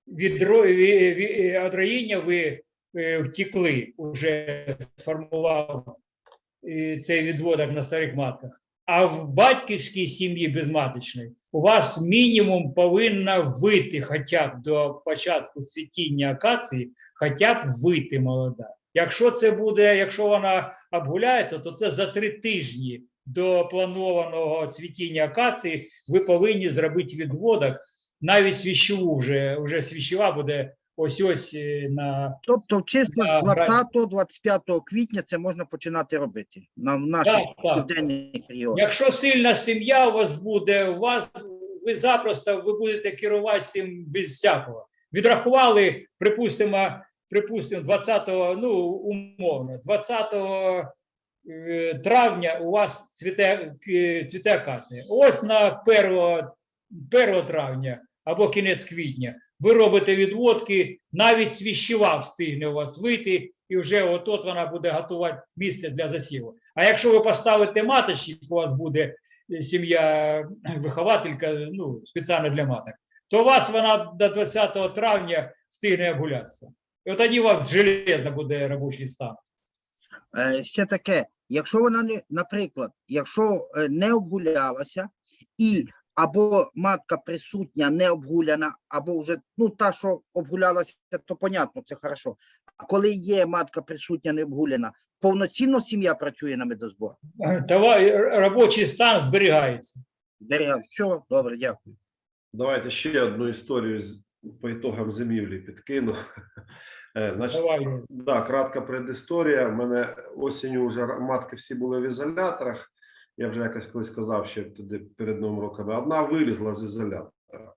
Від, ро- ві- ві- від роїння ви е, втекли, вже сформував е, цей відводок на старих матках. А в батьківській сім'ї безматочної у вас мінімум повинна вийти хоча б до початку цвітіння акації, хоча б вийти молода. Якщо це буде, якщо вона обгуляється, то це за три тижні до планованого цвітіння акації ви повинні зробити відводок, навіть свіщову вже, вже свіщова буде ось ось е, на Тобто в числах 20-25 квітня це можна починати робити на в наших південних регіонах. Якщо сильна сім'я у вас буде, у вас ви запросто ви будете керувати цим без всякого. Відрахували, припустимо, припустимо, 20-го, ну умовно, 20 е, травня у вас цвіте, к- цвіте акація. Ось на 1, 1 травня або кінець квітня ви робите відводки, навіть свіщева встигне у вас вийти, і вже от вона буде готувати місце для засіву. А якщо ви поставите маточник, у вас буде е, сім'я <clears throat> вихователька, ну, спеціально для маток, то у вас вона до 20 травня встигне обгулятися. І от тоді у вас железно буде робочий стан. Е, ще таке, якщо вона не, наприклад, якщо е, не обгулялася і або матка присутня, не обгуляна, або вже ну та, що обгулялася, то понятно, це хорошо. А коли є матка присутня, не обгуляна, повноцінно сім'я працює на медозбор. Давай, робочий стан зберігається. Зберігав. Все, добре, дякую. Давайте ще одну історію з, по ітогам зимівлі підкину. Е, Значить, Давай. Да, кратка предісторія. У мене осінню вже матки всі були в ізоляторах. Я вже якось колись казав, ще туди перед новим роком. Одна вилізла з ізолятора.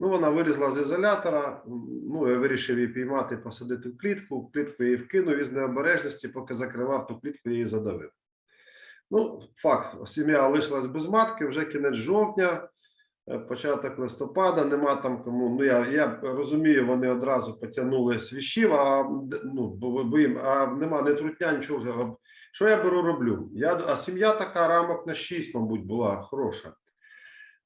Ну, вона вилізла з ізолятора. Ну, я вирішив її піймати, посадити в клітку. В клітку її вкинув із необережності, поки закривав ту клітку, її задавив. Ну, факт, сім'я лишилась без матки, вже кінець жовтня, початок листопада, нема там кому. Ну, я, я розумію, вони одразу потягнули свіщів, а ну, а нема не трутня, нічого. Що я беру роблю? Я, а сім'я така рамок на 6, мабуть, була хороша,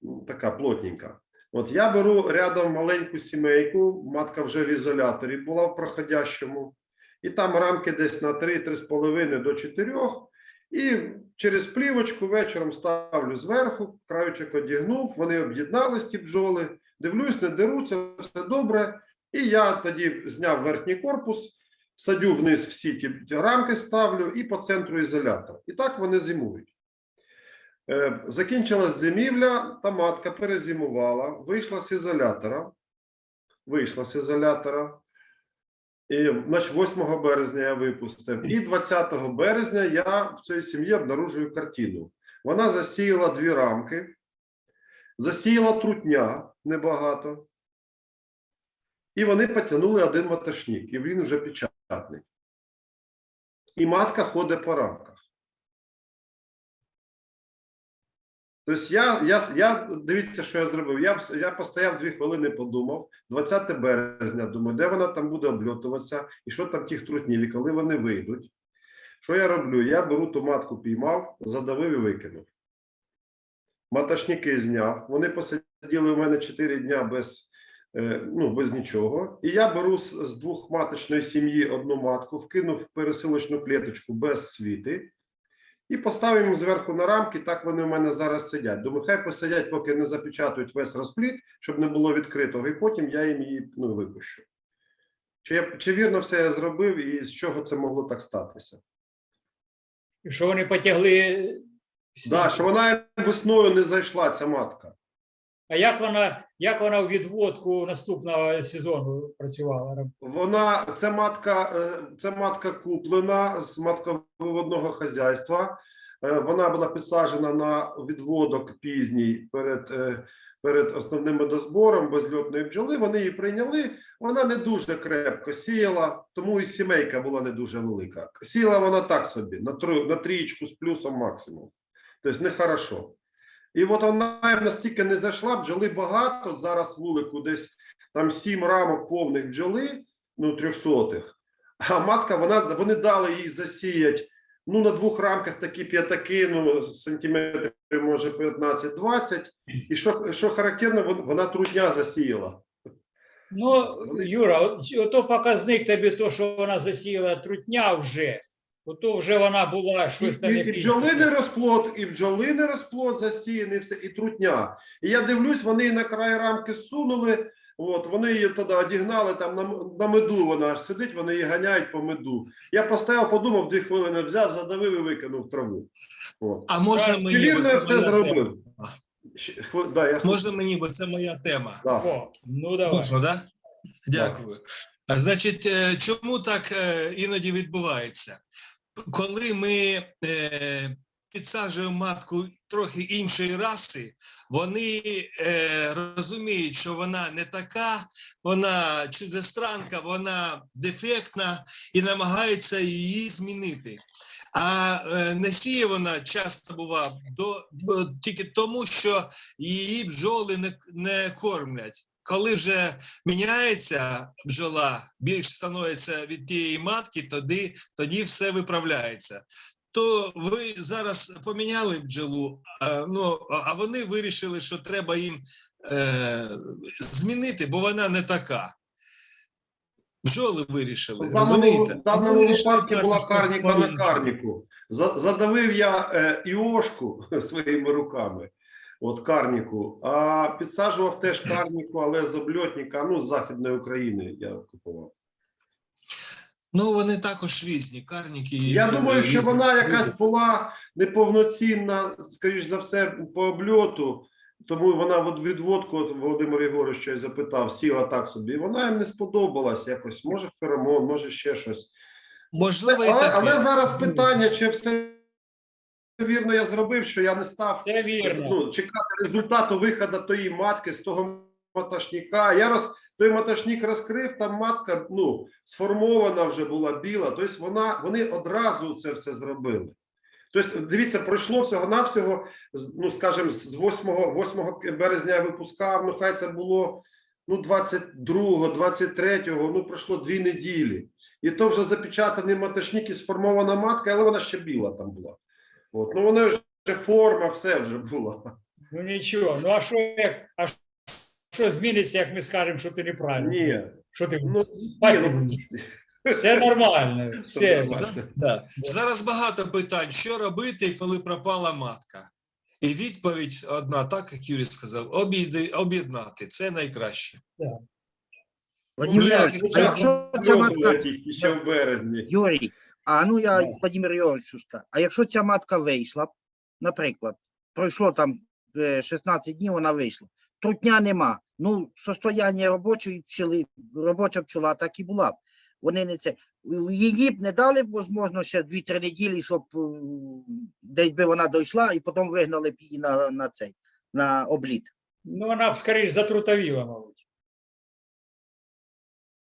ну, така плотненька. От я беру рядом маленьку сімейку, матка вже в ізоляторі була в проходящому, і там рамки десь на 3-3,5 до 4. І через плівочку вечором ставлю зверху, краючок одягнув, вони об'єднались ті бджоли, дивлюсь, не деруться, все добре. І я тоді зняв верхній корпус, садю вниз всі ті рамки, ставлю і по центру ізолятор. І так вони зимують. Е, Закінчилась зимівля, та матка перезимувала, вийшла з ізолятора. Вийшла з ізолятора. І, значить, 8 березня я випустив. І 20 березня я в цій сім'ї обнаружую картину. Вона засіяла дві рамки, засіяла трутня небагато. І вони потягнули один ваташник, і він вже печатний. І матка ходить по рамках. Тобто я, я, я дивіться, що я зробив. Я, я постояв дві хвилини, подумав. 20 березня, думаю, де вона там буде обльотуватися, і що там тих трутнів, і коли вони вийдуть. Що я роблю? Я беру ту матку, піймав, задавив і викинув. Маташники зняв. Вони посиділи у мене 4 дня без, е, ну, без нічого. І я беру з, з двохматочної сім'ї одну матку, вкинув в пересилочну клеточку без світи. І поставимо їм зверху на рамки, так вони у мене зараз сидять. Думаю, хай посидять, поки не запечатують весь розпліт, щоб не було відкритого, і потім я їм її ну, випущу. Чи, я, чи вірно все я зробив і з чого це могло так статися? І що вони потягли. Так, Да, що вона весною не зайшла, ця матка. А як вона, як вона у відводку наступного сезону працювала? Вона це матка, е, це матка куплена з матководного хазяйства. Е, Вона була підсаджена на відводок пізній перед, е, перед основним медозбором безльотної бджоли. Вони її прийняли. Вона не дуже крепко сіяла, тому і сімейка була не дуже велика. Сіяла вона так собі, на, трієчку з плюсом максимум. Тобто нехорошо. І от вона настільки не зайшла, бджоли багато. Зараз вулику десь там сім рамок повних бджоли, ну, трьохсотих. А матка, вона, вони дали їй засіять, ну, на двох рамках такі п'ятаки, ну, сантиметрів, може, 15-20. І що, що характерно, вона трудня засіяла. Ну, Юра, от, ото показник тобі, то, що вона засіяла трутня вже, ото вже вона була щось там і, і якийсь- бджолиний розплод, і бджолиний розплод засіяний, все, і трутня. І я дивлюсь, вони її на край рамки зсунули, от, вони її тоді одігнали, там на, на меду вона аж сидить, вони її ганяють по меду. Я поставив, подумав, дві хвилини взяв, задавив і викинув траву. От. А можна мені, бо це я все моя зробив? Хви- Да, я Можна мені, бо це моя тема. да. О, ну давай. Можна, да? Дякую. А, Значить, е, чому так е, іноді відбувається? Коли ми е, підсаджуємо матку трохи іншої раси, вони е, розуміють, що вона не така, вона чужестранка, вона дефектна і намагаються її змінити. А е, не сіє вона часто бува до, бо тільки тому, що її бджоли не, не кормлять. Коли вже міняється бджола, більш становиться від тієї матки, тоді, тоді все виправляється. То ви зараз поміняли бджолу, а, ну, а- вони вирішили, що треба їм е, змінити, бо вона не така. Бджоли вирішили, В даному, розумієте? в даному вирішили випадку була карніка на карніку. Задавив я е, іошку <laughs> своїми руками. От карніку. А підсаджував теж карніку, але з обльотника, ну, з Західної України я купував. Ну, вони також різні, карніки. Я думаю, що вона якась була неповноцінна, скоріш за все, по обльоту. Тому вона от відводку, от Володимир Єгорович щось запитав, сіла так собі. І вона їм не сподобалась якось. Може, феромон, може ще щось. Можливо, і Але, але зараз питання, чи все вірно я зробив, що я не став Це вірно. ну, чекати результату виходу тої матки з того маташника. Я роз той маташник розкрив, там матка ну, сформована вже була біла. Тобто вона, вони одразу це все зробили. Тобто, дивіться, пройшло всього навсього, ну скажімо, з 8, 8 березня я випускав, ну хай це було ну, 22, 23, ну пройшло дві неділі. І то вже запечатаний маташник і сформована матка, але вона ще біла там була. От, ну вона вже форма, все вже була. Ну нічого. Ну а що як а що зміниться, як ми скажемо, що ти неправильно? Ні, Що ти ну, спати ні, ну, будеш? Це нормально. <laughs> Це, нормально. Да. Зараз багато питань, що робити, коли пропала матка. І відповідь одна, так як Юрій сказав, об'єднати. Це найкраще. Владимир Ну, а якщо ця матка, ще в березні. Юрій, а ну я Да. Владимир Ігоровичу скажу, а якщо ця матка вийшла, наприклад, пройшло там е, 16 днів, вона вийшла, трутня нема, ну, состояння робочої пчели, робоча пчола так і була б. Вони не це. Її б не дали б, можливо, ще 2-3 неділі, щоб е, десь би вона дійшла, і потім вигнали б її на, на цей, на обліт. ну вона б скоріш затрутовіла, мабуть.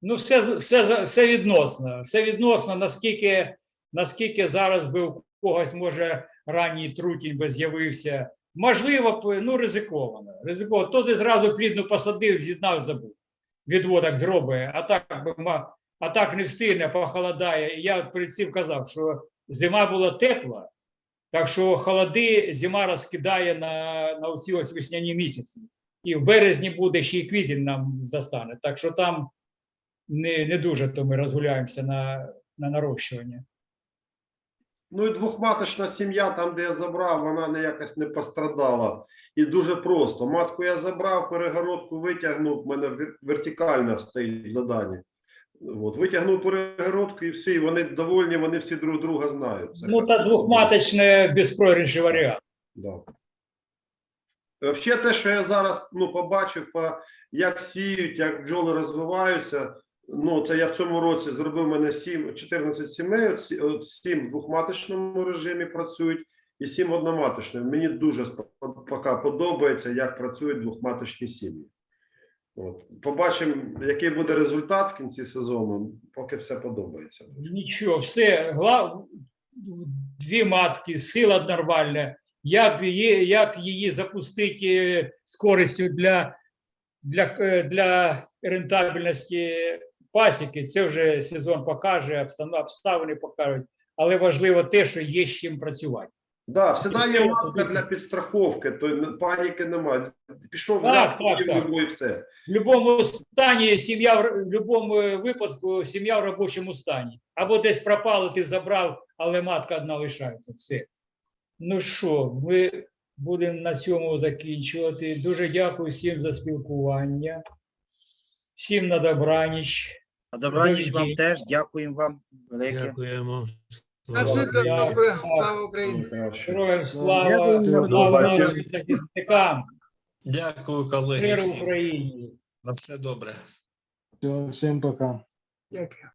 Ну, все, все, все відносно. Все відносно, наскільки, наскільки зараз би у когось, може, ранній трутінь би з'явився. Можливо, ну, ризиковано. Ризиковано. То ти зразу плідно посадив, з'єднав, забув. Відводок зробить, а так, а так не встигне, похолодає. Я перед цим казав, що зима була тепла, так що холоди зима розкидає на, на усі ось весняні місяці. І в березні буде ще й квітень нам застане. Так що там не, не дуже то ми розгуляємося на, на нарощування. Ну і двохматочна сім'я, там, де я забрав, вона не якось не пострадала. І дуже просто. Матку я забрав, перегородку витягнув, в мене вер- вертикально стоїть в заданні. От, витягнув перегородку і всі, вони довольні, вони всі друг друга знають. Ну, та двохматочне безпрогрішний варіант. Да. Взагалі, те, що я зараз ну, побачив, по, як сіють, як бджоли розвиваються. Ну, це я в цьому році зробив мене 7, 14 сімей, от от 7 в двохматочному режимі працюють і 7 в одноматочному. Мені дуже поки подобається, як працюють двохматочні сім'ї. От. Побачимо, який буде результат в кінці сезону, поки все подобається. Нічого, все, глав, дві матки, сила нормальна. Як її, як її запустити з користю для, для, е, для рентабельності пасіки, це вже сезон покаже, обставини покажуть. Але важливо те, що є з чим працювати. Да, всегда є матка для підстраховки, то паніки немає. Пішов Так, взяв так, так. і все. В будь-якому стані сім'я в в будь-якому випадку сім'я в робочому стані. Або десь пропало, ти забрав, але матка одна лишається. Все. Ну що, ми будемо на цьому закінчувати. Дуже дякую всім за спілкування. Всім на добраніч. На добраніч вам теж, дякуємо вам велике. Дякуємо. На все добре. Слава Україні. Героям слава, Дякую. слава нашим захисникам, Дякую, колеги. всім. Україні. На все добре. Всім пока. Дякую.